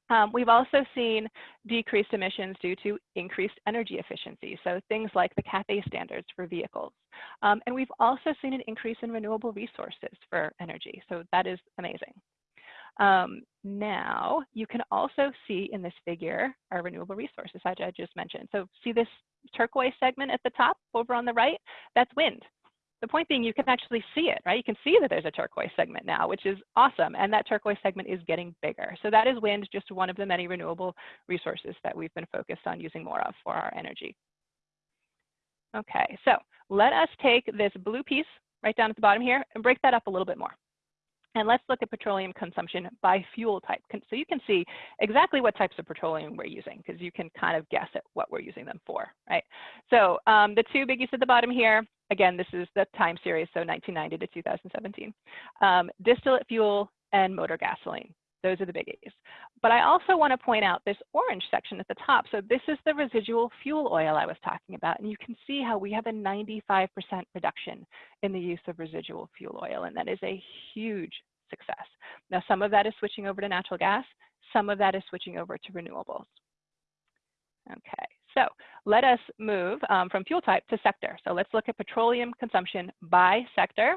Um, we've also seen decreased emissions due to increased energy efficiency, so things like the CAFE standards for vehicles. Um, and we've also seen an increase in renewable resources for energy, so that is amazing. Um, now, you can also see in this figure our renewable resources, as I just mentioned. So see this turquoise segment at the top over on the right? That's wind. The point being you can actually see it, right? You can see that there's a turquoise segment now, which is awesome. And that turquoise segment is getting bigger. So that is wind, just one of the many renewable resources that we've been focused on using more of for our energy. Okay, so let us take this blue piece right down at the bottom here and break that up a little bit more. And let's look at petroleum consumption by fuel type. So you can see exactly what types of petroleum we're using because you can kind of guess at what we're using them for, right? So um, the two biggies at the bottom here, again, this is the time series, so 1990 to 2017. Um, distillate fuel and motor gasoline. Those are the biggies. But I also want to point out this orange section at the top. So this is the residual fuel oil I was talking about. And you can see how we have a 95% reduction in the use of residual fuel oil. And that is a huge success. Now, some of that is switching over to natural gas. Some of that is switching over to renewables. Okay, so let us move um, from fuel type to sector. So let's look at petroleum consumption by sector.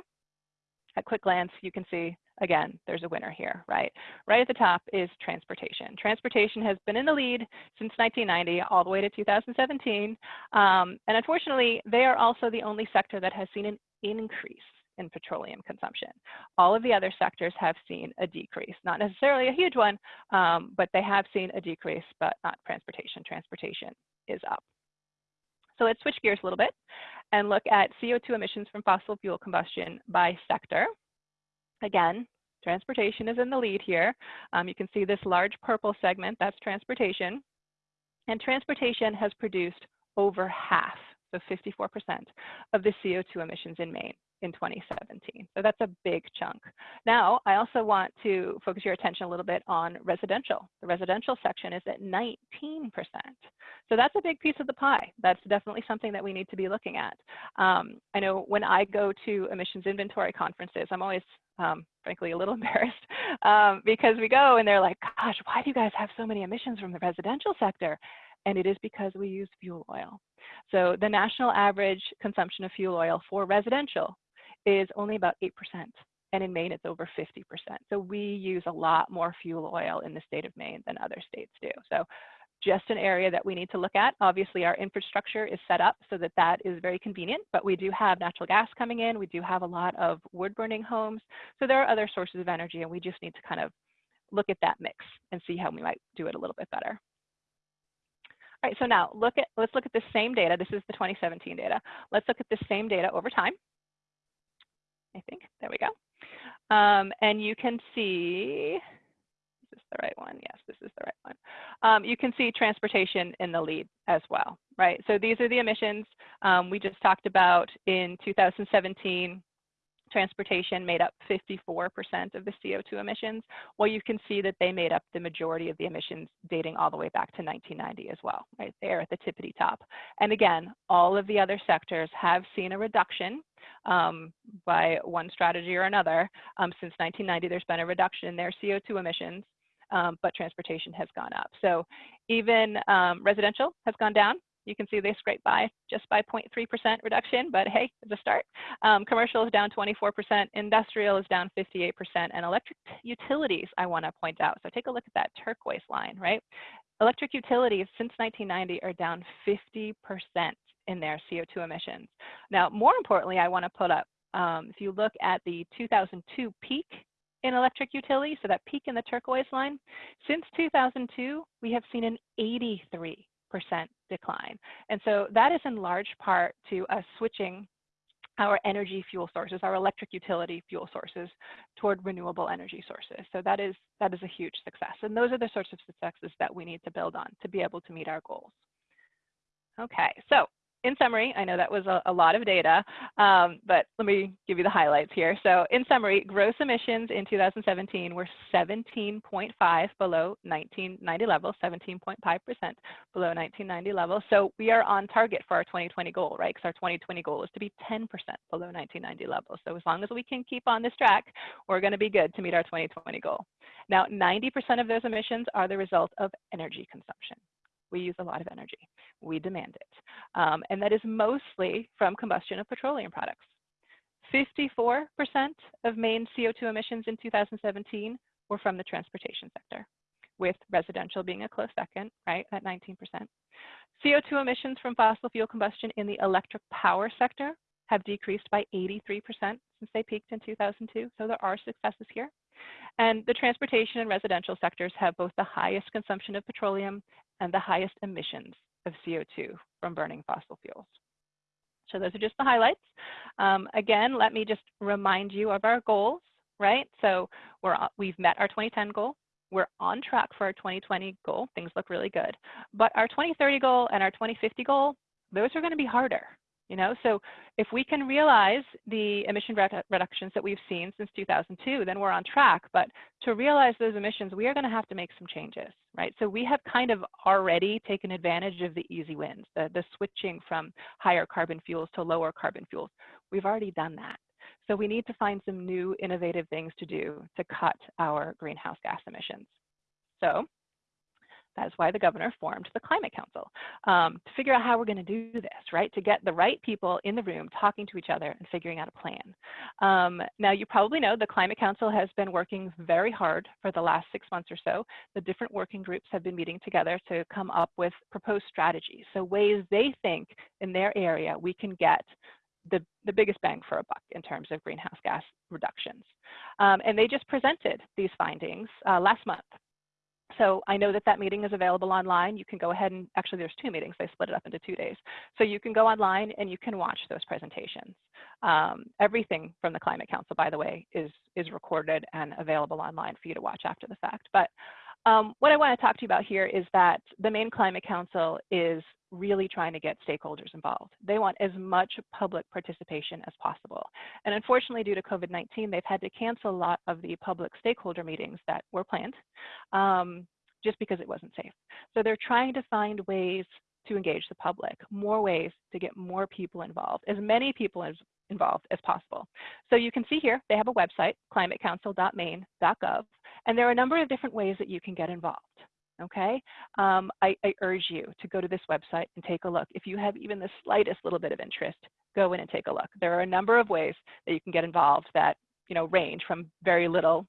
At quick glance, you can see again, there's a winner here, right? Right at the top is transportation. Transportation has been in the lead since 1990 all the way to 2017. Um, and unfortunately, they are also the only sector that has seen an increase in petroleum consumption. All of the other sectors have seen a decrease, not necessarily a huge one, um, but they have seen a decrease, but not transportation. Transportation is up. So let's switch gears a little bit and look at CO2 emissions from fossil fuel combustion by sector. Again, transportation is in the lead here. Um, you can see this large purple segment, that's transportation. And transportation has produced over half, so 54% of the CO2 emissions in Maine in 2017. So that's a big chunk. Now, I also want to focus your attention a little bit on residential. The residential section is at 19%. So that's a big piece of the pie. That's definitely something that we need to be looking at. Um, I know when I go to emissions inventory conferences, I'm always um, frankly, a little embarrassed um, because we go and they're like, gosh, why do you guys have so many emissions from the residential sector? And it is because we use fuel oil. So the national average consumption of fuel oil for residential is only about 8%. And in Maine, it's over 50%. So we use a lot more fuel oil in the state of Maine than other states do. So just an area that we need to look at. Obviously, our infrastructure is set up so that that is very convenient, but we do have natural gas coming in. We do have a lot of wood burning homes. So there are other sources of energy, and we just need to kind of look at that mix and see how we might do it a little bit better. All right, so now look at, let's look at the same data. This is the 2017 data. Let's look at the same data over time. I think. There we go. Um, and you can see, is this the right one? Yes, this is the right one. Um, you can see transportation in the lead as well, right? So these are the emissions um, we just talked about in 2017 transportation made up 54% of the CO2 emissions. Well, you can see that they made up the majority of the emissions dating all the way back to 1990 as well, right there at the tippity top. And again, all of the other sectors have seen a reduction um, by one strategy or another. Um, since 1990, there's been a reduction in their CO2 emissions, um, but transportation has gone up. So even um, residential has gone down. You can see they scrape by just by 0.3% reduction, but hey, it's a start. Um, commercial is down 24%, industrial is down 58%, and electric utilities, I want to point out. So take a look at that turquoise line, right? Electric utilities since 1990 are down 50% in their CO2 emissions. Now, more importantly, I want to put up, um, if you look at the 2002 peak in electric utility, so that peak in the turquoise line, since 2002, we have seen an 83% decline. And so that is in large part to us switching our energy fuel sources, our electric utility fuel sources toward renewable energy sources. So that is, that is a huge success. And those are the sorts of successes that we need to build on to be able to meet our goals. Okay, so in summary, I know that was a, a lot of data, um, but let me give you the highlights here. So in summary, gross emissions in 2017 were 17.5 below 1990 level, 17.5% below 1990 level. So we are on target for our 2020 goal, right? Because our 2020 goal is to be 10% below 1990 level. So as long as we can keep on this track, we're going to be good to meet our 2020 goal. Now, 90% of those emissions are the result of energy consumption. We use a lot of energy. We demand it. Um, and that is mostly from combustion of petroleum products. 54% of Maine CO2 emissions in 2017 were from the transportation sector, with residential being a close second, right, at 19%. CO2 emissions from fossil fuel combustion in the electric power sector have decreased by 83% since they peaked in 2002, so there are successes here. And the transportation and residential sectors have both the highest consumption of petroleum and the highest emissions of CO2 from burning fossil fuels. So those are just the highlights. Um, again, let me just remind you of our goals, right? So we're, we've met our 2010 goal. We're on track for our 2020 goal. Things look really good. But our 2030 goal and our 2050 goal, those are going to be harder, you know, so if we can realize the emission reductions that we've seen since 2002, then we're on track. But to realize those emissions, we are going to have to make some changes, right? So we have kind of already taken advantage of the easy wins, the, the switching from higher carbon fuels to lower carbon fuels. We've already done that. So we need to find some new innovative things to do to cut our greenhouse gas emissions. So that is why the governor formed the Climate Council um, to figure out how we're going to do this, right? To get the right people in the room talking to each other and figuring out a plan. Um, now, you probably know the Climate Council has been working very hard for the last six months or so. The different working groups have been meeting together to come up with proposed strategies. So ways they think in their area we can get the, the biggest bang for a buck in terms of greenhouse gas reductions. Um, and they just presented these findings uh, last month so I know that that meeting is available online. You can go ahead and actually there's two meetings. They split it up into two days. So you can go online and you can watch those presentations. Um, everything from the Climate Council, by the way, is, is recorded and available online for you to watch after the fact. But um, what I want to talk to you about here is that the Maine Climate Council is really trying to get stakeholders involved. They want as much public participation as possible. And unfortunately, due to COVID-19, they've had to cancel a lot of the public stakeholder meetings that were planned um, just because it wasn't safe. So they're trying to find ways to engage the public, more ways to get more people involved, as many people as involved as possible. So you can see here, they have a website, climatecouncil.maine.gov, and there are a number of different ways that you can get involved okay? Um, I, I, urge you to go to this website and take a look. If you have even the slightest little bit of interest, go in and take a look. There are a number of ways that you can get involved that you know range from very little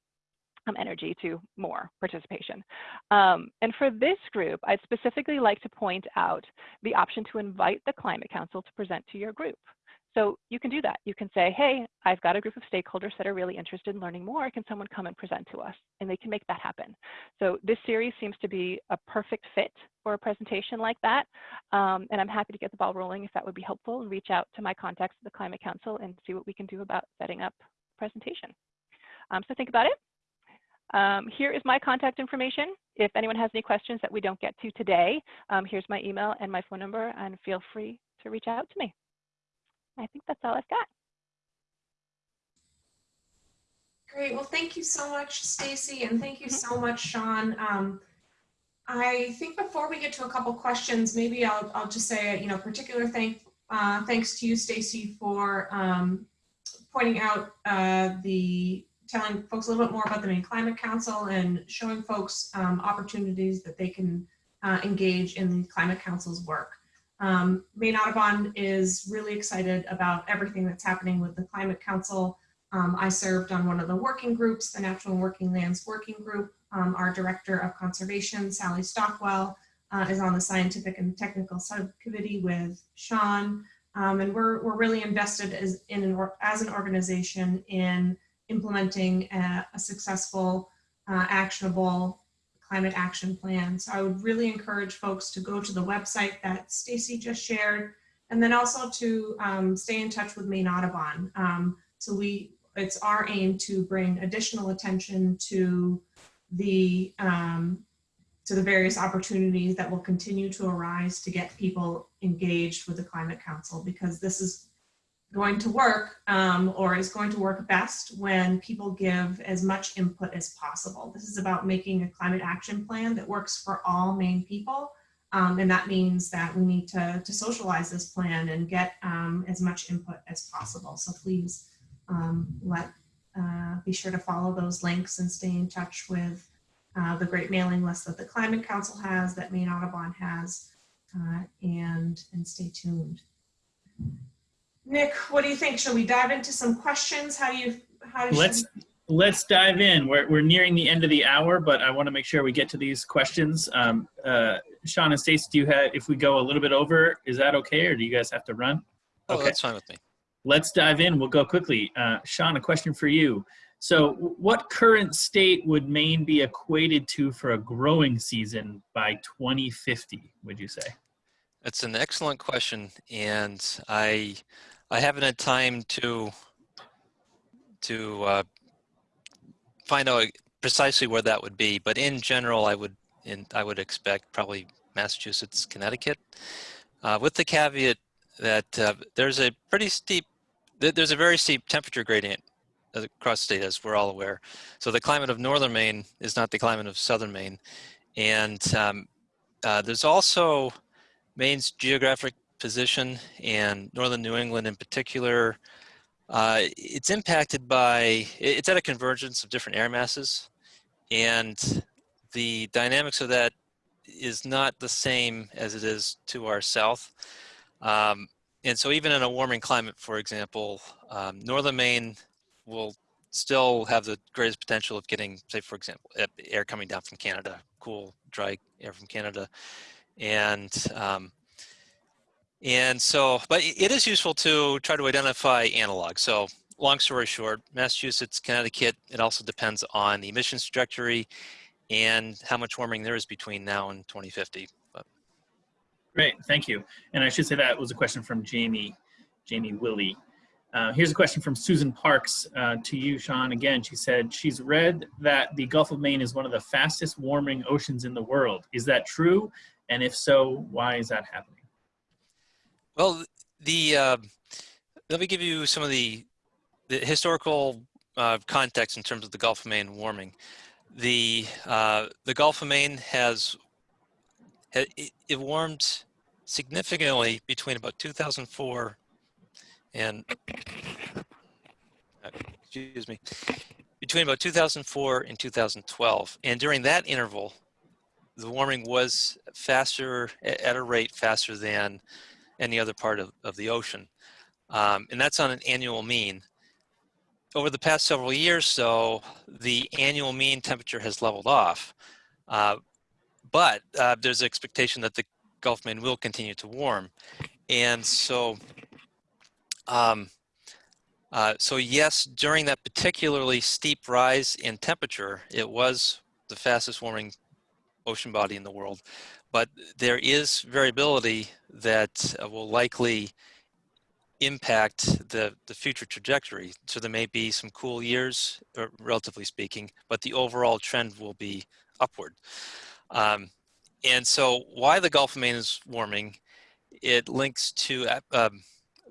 um, energy to more participation. Um, and for this group, I'd specifically like to point out the option to invite the Climate Council to present to your group. So you can do that. You can say, hey, I've got a group of stakeholders that are really interested in learning more. Can someone come and present to us? And they can make that happen. So this series seems to be a perfect fit for a presentation like that. Um, and I'm happy to get the ball rolling if that would be helpful and reach out to my contacts at the Climate Council and see what we can do about setting up a presentation. Um, so think about it. Um, here is my contact information. If anyone has any questions that we don't get to today, um, here's my email and my phone number, and feel free to reach out to me. I think that's all I've got. Great. Well, thank you so much, Stacy, and thank you so much, Sean. Um, I think before we get to a couple questions, maybe I'll, I'll just say, you know, particular thank, uh, thanks to you, Stacy, for um, pointing out uh, the, telling folks a little bit more about the Maine Climate Council and showing folks um, opportunities that they can uh, engage in the Climate Council's work. Um, Maine Audubon is really excited about everything that's happening with the Climate Council. Um, I served on one of the working groups, the Natural Working Lands Working Group. Um, our Director of Conservation, Sally Stockwell, uh, is on the Scientific and Technical Subcommittee with Sean. Um, and we're, we're really invested as, in an, as an organization in implementing a, a successful, uh, actionable climate action plan. So I would really encourage folks to go to the website that Stacy just shared And then also to um, stay in touch with Maine Audubon. Um, so we, it's our aim to bring additional attention to the um, to the various opportunities that will continue to arise to get people engaged with the Climate Council because this is going to work um, or is going to work best when people give as much input as possible. This is about making a climate action plan that works for all Maine people. Um, and that means that we need to, to socialize this plan and get um, as much input as possible. So please um, let uh, be sure to follow those links and stay in touch with uh, the great mailing list that the Climate Council has, that Maine Audubon has, uh, and, and stay tuned. Nick, what do you think? Shall we dive into some questions? How do you, how do you? Let's let's dive in. We're we're nearing the end of the hour, but I want to make sure we get to these questions. Um, uh, Sean and Stacy, do you have? If we go a little bit over, is that okay, or do you guys have to run? Oh, Okay. that's fine with me. Let's dive in. We'll go quickly. Uh, Sean, a question for you. So, what current state would Maine be equated to for a growing season by 2050? Would you say? That's an excellent question, and I I haven't had time to to uh, find out precisely where that would be. But in general, I would in I would expect probably Massachusetts, Connecticut, uh, with the caveat that uh, there's a pretty steep th- there's a very steep temperature gradient across the state, as we're all aware. So the climate of northern Maine is not the climate of southern Maine, and um, uh, there's also Maine's geographic position and northern New England in particular, uh, it's impacted by, it's at a convergence of different air masses. And the dynamics of that is not the same as it is to our south. Um, and so even in a warming climate, for example, um, northern Maine will still have the greatest potential of getting, say, for example, air coming down from Canada, cool, dry air from Canada. And um, and so, but it is useful to try to identify analogs. So long story short, Massachusetts, Connecticut, it also depends on the emissions trajectory and how much warming there is between now and 2050. But Great, thank you. And I should say that was a question from Jamie, Jamie Willie. Uh, here's a question from Susan Parks uh, to you, Sean. Again, she said she's read that the Gulf of Maine is one of the fastest warming oceans in the world. Is that true? And if so, why is that happening? Well, the uh, let me give you some of the, the historical uh, context in terms of the Gulf of Maine warming. The uh, the Gulf of Maine has ha- it, it warmed significantly between about 2004 and uh, excuse me between about 2004 and 2012 and during that interval the warming was faster at a rate faster than any other part of, of the ocean um, and that's on an annual mean over the past several years so the annual mean temperature has leveled off uh, but uh, there's expectation that the Gulf of Maine will continue to warm. And so, um, uh, so yes, during that particularly steep rise in temperature, it was the fastest warming ocean body in the world. But there is variability that uh, will likely impact the, the future trajectory. So there may be some cool years, uh, relatively speaking, but the overall trend will be upward. Um, and so why the Gulf of Maine is warming, it links to um,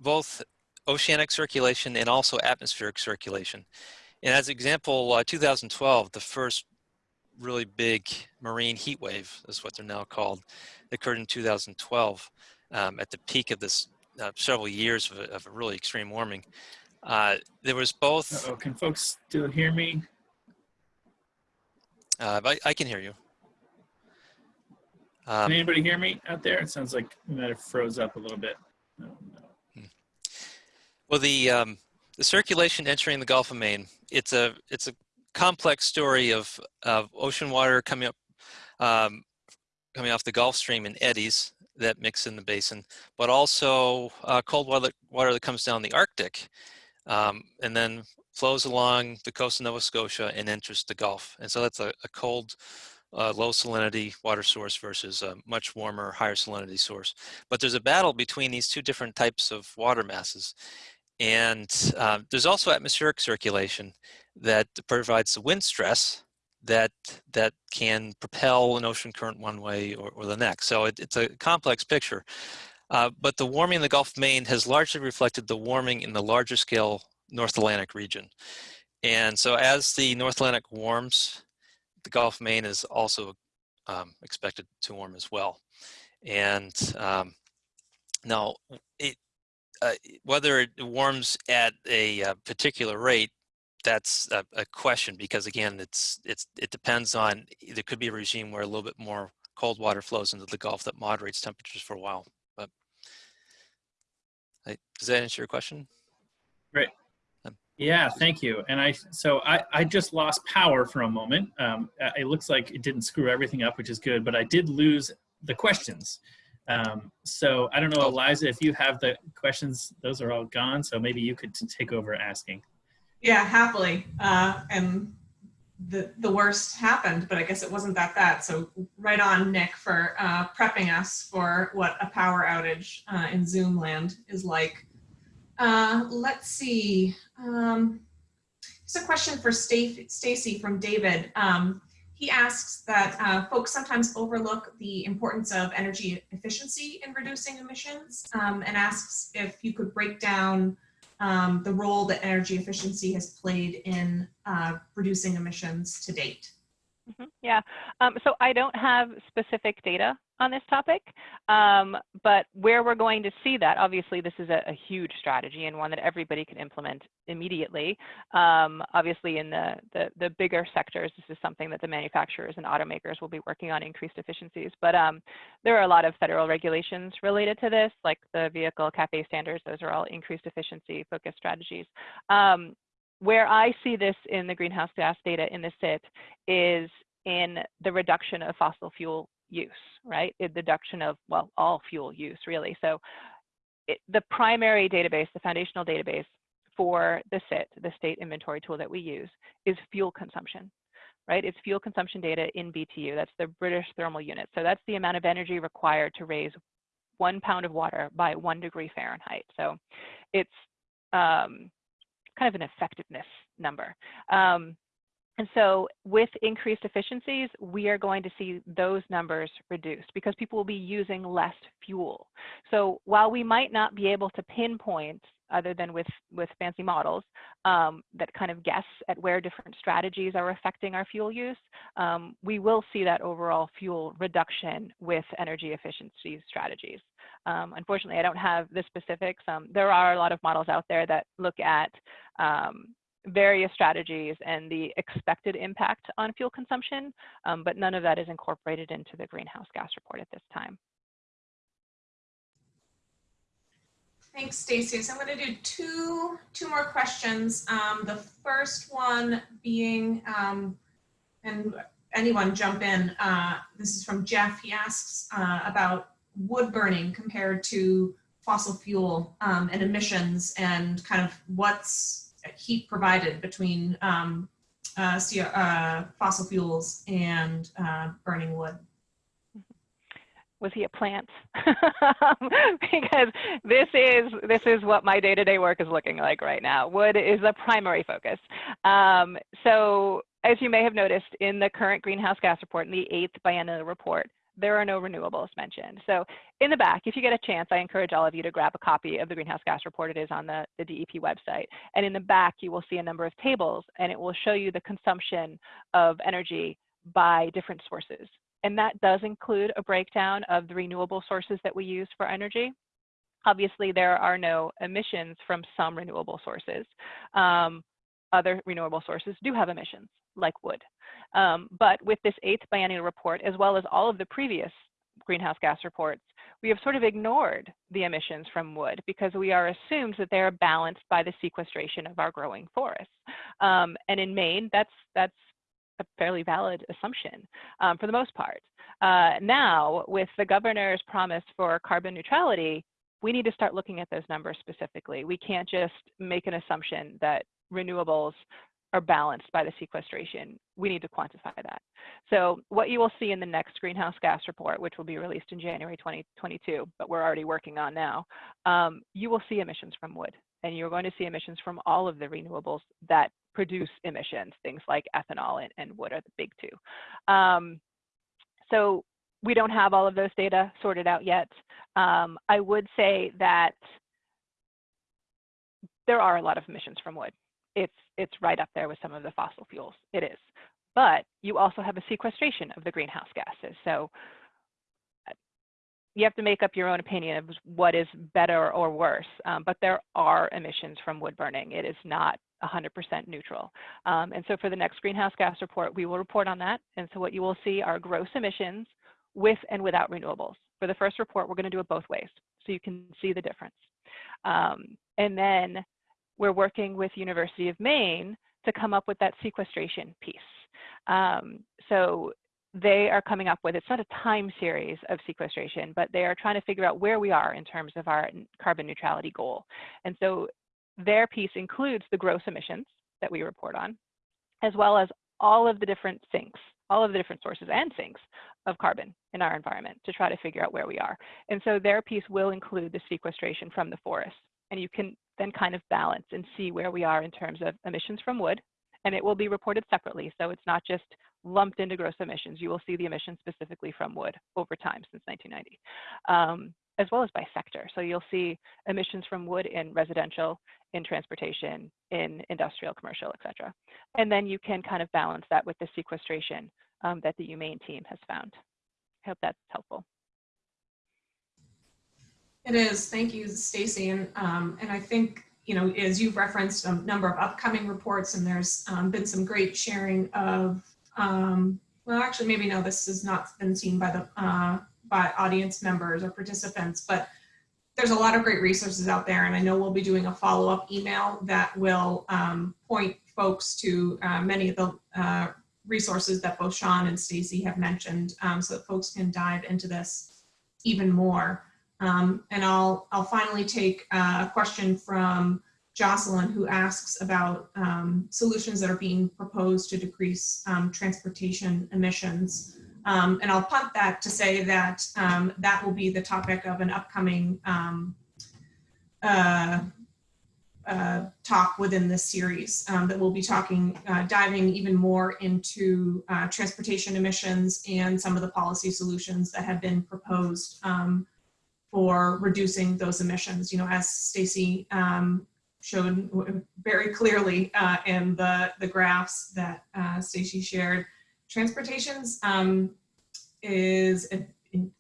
both oceanic circulation and also atmospheric circulation. And as example, uh, 2012, the first really big marine heat wave, is what they're now called, occurred in 2012 um, at the peak of this uh, several years of, a, of a really extreme warming. Uh, there was both, Uh-oh, can folks still hear me? uh, I, I can hear you. Um, Can anybody hear me out there? It sounds like we might have froze up a little bit. No, no. Well, the um, the circulation entering the Gulf of Maine, it's a it's a complex story of of ocean water coming up um, coming off the Gulf Stream in eddies that mix in the basin, but also uh, cold water water that comes down the Arctic, um, and then flows along the coast of Nova Scotia and enters the Gulf. And so that's a, a cold uh, low salinity water source versus a much warmer, higher salinity source. But there's a battle between these two different types of water masses. And uh, there's also atmospheric circulation that provides the wind stress that that can propel an ocean current one way or, or the next. So it, it's a complex picture. Uh, but the warming in the Gulf of Maine has largely reflected the warming in the larger scale North Atlantic region. And so as the North Atlantic warms, the Gulf of Maine is also um, expected to warm as well. And um, now, it, uh, whether it warms at a, a uh, particular rate that's a, a, question because again, it's it's it depends on there could be a regime where a little bit more cold water flows into the Gulf that moderates temperatures for a while. But I, does that answer your question? Great. Um, yeah, thank you. And I so I I just lost power for a moment. Um, it looks like it didn't screw everything up, which is good. But I did lose the questions. Um, so I don't know, oh. Eliza, if you have the questions, those are all gone. So maybe you could take over asking. Yeah, happily. Uh, and the, the worst happened, but I guess it wasn't that bad. So right on, Nick, for uh, prepping us for what a power outage uh, in Zoom land is like. Uh, let's see. Um, a question for Stacy from David. Um, he asks that uh, folks sometimes overlook the importance of energy efficiency in reducing emissions um, and asks if you could break down um, the role that energy efficiency has played in uh, reducing emissions to date. Mm -hmm. Yeah, um, so I don't have specific data on this topic, um, but where we're going to see that, obviously this is a, a, huge strategy and one that everybody can implement immediately. Um, obviously in the, the, the, bigger sectors, this is something that the manufacturers and automakers will be working on increased efficiencies, but um, there are a lot of federal regulations related to this, like the vehicle CAFE standards, those are all increased efficiency focused strategies. Um, where I see this in the greenhouse gas data in the SIT is in the reduction of fossil fuel use, right? The deduction of, well, all fuel use really. So it, the primary database, the foundational database for the SIT, the state inventory tool that we use, is fuel consumption, right? It's fuel consumption data in BTU. That's the British thermal unit. So that's the amount of energy required to raise one pound of water by one degree Fahrenheit. So it's um, kind of an effectiveness number. Um, and so with increased efficiencies, we are going to see those numbers reduced because people will be using less fuel. So while we might not be able to pinpoint other than with, with fancy models um, that kind of guess at where different strategies are affecting our fuel use, um, we will see that overall fuel reduction with energy efficiency strategies. Um, unfortunately, I don't have the specifics. Um, there are a lot of models out there that look at um, various strategies and the expected impact on fuel consumption, um, but none of that is incorporated into the greenhouse gas report at this time. Thanks, Stacey. So I'm going to do two, two more questions. Um, the first one being, um, and anyone jump in, uh, this is from Jeff. He asks uh, about wood burning compared to fossil fuel um, and emissions and kind of what's heat provided between um, uh, uh, fossil fuels and uh, burning wood was he a plant? because this is this is what my day-to-day -day work is looking like right now. Wood is a primary focus. Um, so as you may have noticed in the current greenhouse gas report, in the eighth biennial report, there are no renewables mentioned. So in the back, if you get a chance, I encourage all of you to grab a copy of the greenhouse gas report. It is on the, the DEP website. And in the back, you will see a number of tables and it will show you the consumption of energy by different sources. And that does include a breakdown of the renewable sources that we use for energy. Obviously, there are no emissions from some renewable sources. Um, other renewable sources do have emissions, like wood. Um, but with this eighth biennial report, as well as all of the previous greenhouse gas reports, we have sort of ignored the emissions from wood because we are assumed that they are balanced by the sequestration of our growing forests. Um, and in Maine, that's, that's a fairly valid assumption um, for the most part. Uh, now, with the governor's promise for carbon neutrality, we need to start looking at those numbers specifically. We can't just make an assumption that renewables are balanced by the sequestration, we need to quantify that. So what you will see in the next greenhouse gas report, which will be released in January 2022, but we're already working on now, um, you will see emissions from wood. And you're going to see emissions from all of the renewables that produce emissions, things like ethanol and, and wood are the big two. Um, so we don't have all of those data sorted out yet. Um, I would say that there are a lot of emissions from wood. It's, it's right up there with some of the fossil fuels. It is. But you also have a sequestration of the greenhouse gases. So uh, you have to make up your own opinion of what is better or worse. Um, but there are emissions from wood burning. It is not 100% neutral. Um, and so for the next greenhouse gas report, we will report on that. And so what you will see are gross emissions with and without renewables. For the first report, we're going to do it both ways so you can see the difference. Um, and then we're working with University of Maine to come up with that sequestration piece. Um, so they are coming up with, it's not a time series of sequestration, but they are trying to figure out where we are in terms of our carbon neutrality goal. And so their piece includes the gross emissions that we report on, as well as all of the different sinks, all of the different sources and sinks of carbon in our environment to try to figure out where we are. And so their piece will include the sequestration from the forest. And you can then kind of balance and see where we are in terms of emissions from wood. And it will be reported separately. So it's not just lumped into gross emissions. You will see the emissions specifically from wood over time since 1990, um, as well as by sector. So you'll see emissions from wood in residential, in transportation, in industrial, commercial, et cetera. And then you can kind of balance that with the sequestration um, that the UMaine team has found. I hope that's helpful. It is. Thank you, Stacy. And, um, and I think, you know, as you've referenced a number of upcoming reports and there's um, been some great sharing of, um, well, actually, maybe no, this has not been seen by the, uh, by audience members or participants, but there's a lot of great resources out there. And I know we'll be doing a follow-up email that will um, point folks to uh, many of the uh, resources that both Sean and Stacy have mentioned um, so that folks can dive into this even more. Um, and I'll, I'll finally take a question from Jocelyn who asks about um, solutions that are being proposed to decrease um, transportation emissions. Um, and I'll punt that to say that um, that will be the topic of an upcoming um, uh, uh, talk within this series that we'll be talking, uh, diving even more into uh, transportation emissions and some of the policy solutions that have been proposed for reducing those emissions. You know, as Stacy um, showed very clearly uh, in the, the graphs that uh, Stacy shared, transportations um, is a,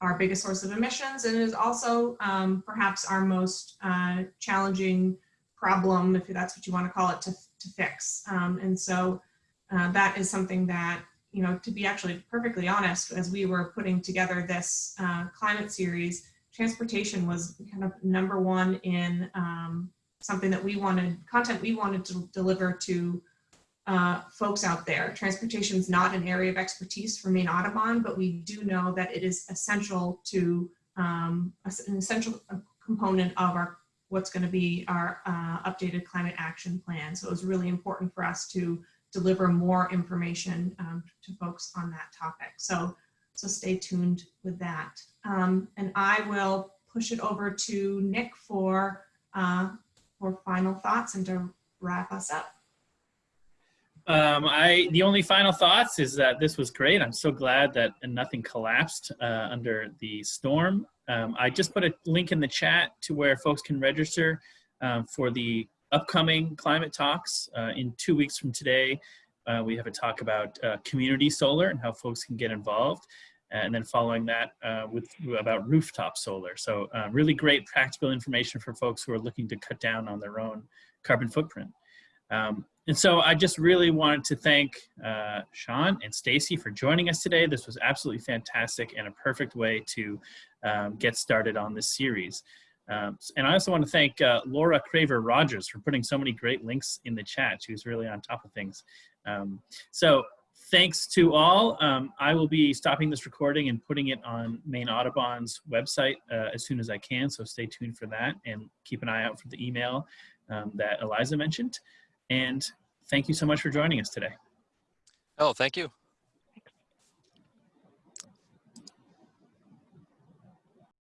our biggest source of emissions and is also um, perhaps our most uh, challenging problem, if that's what you want to call it, to, to fix. Um, and so uh, that is something that, you know, to be actually perfectly honest, as we were putting together this uh, climate series, transportation was kind of number one in um, something that we wanted, content we wanted to deliver to uh, folks out there. Transportation is not an area of expertise for Maine Audubon, but we do know that it is essential to um, an essential component of our what's going to be our uh, updated climate action plan. So it was really important for us to deliver more information um, to folks on that topic. So so stay tuned with that. Um, and I will push it over to Nick for, uh, for final thoughts and to wrap us up. Um, I the only final thoughts is that this was great. I'm so glad that nothing collapsed uh, under the storm. Um, I just put a link in the chat to where folks can register um, for the upcoming climate talks uh, in two weeks from today. Uh, we have a talk about uh, community solar and how folks can get involved. And then following that uh, with about rooftop solar. So uh, really great practical information for folks who are looking to cut down on their own carbon footprint. Um, and so I just really wanted to thank uh, Sean and Stacy for joining us today. This was absolutely fantastic and a perfect way to um, get started on this series. Um, and I also want to thank uh, Laura Craver Rogers for putting so many great links in the chat. She was really on top of things. Um, so thanks to all. Um, I will be stopping this recording and putting it on Maine Audubon's website uh, as soon as I can. So stay tuned for that and keep an eye out for the email um, that Eliza mentioned. And thank you so much for joining us today. Oh, thank you.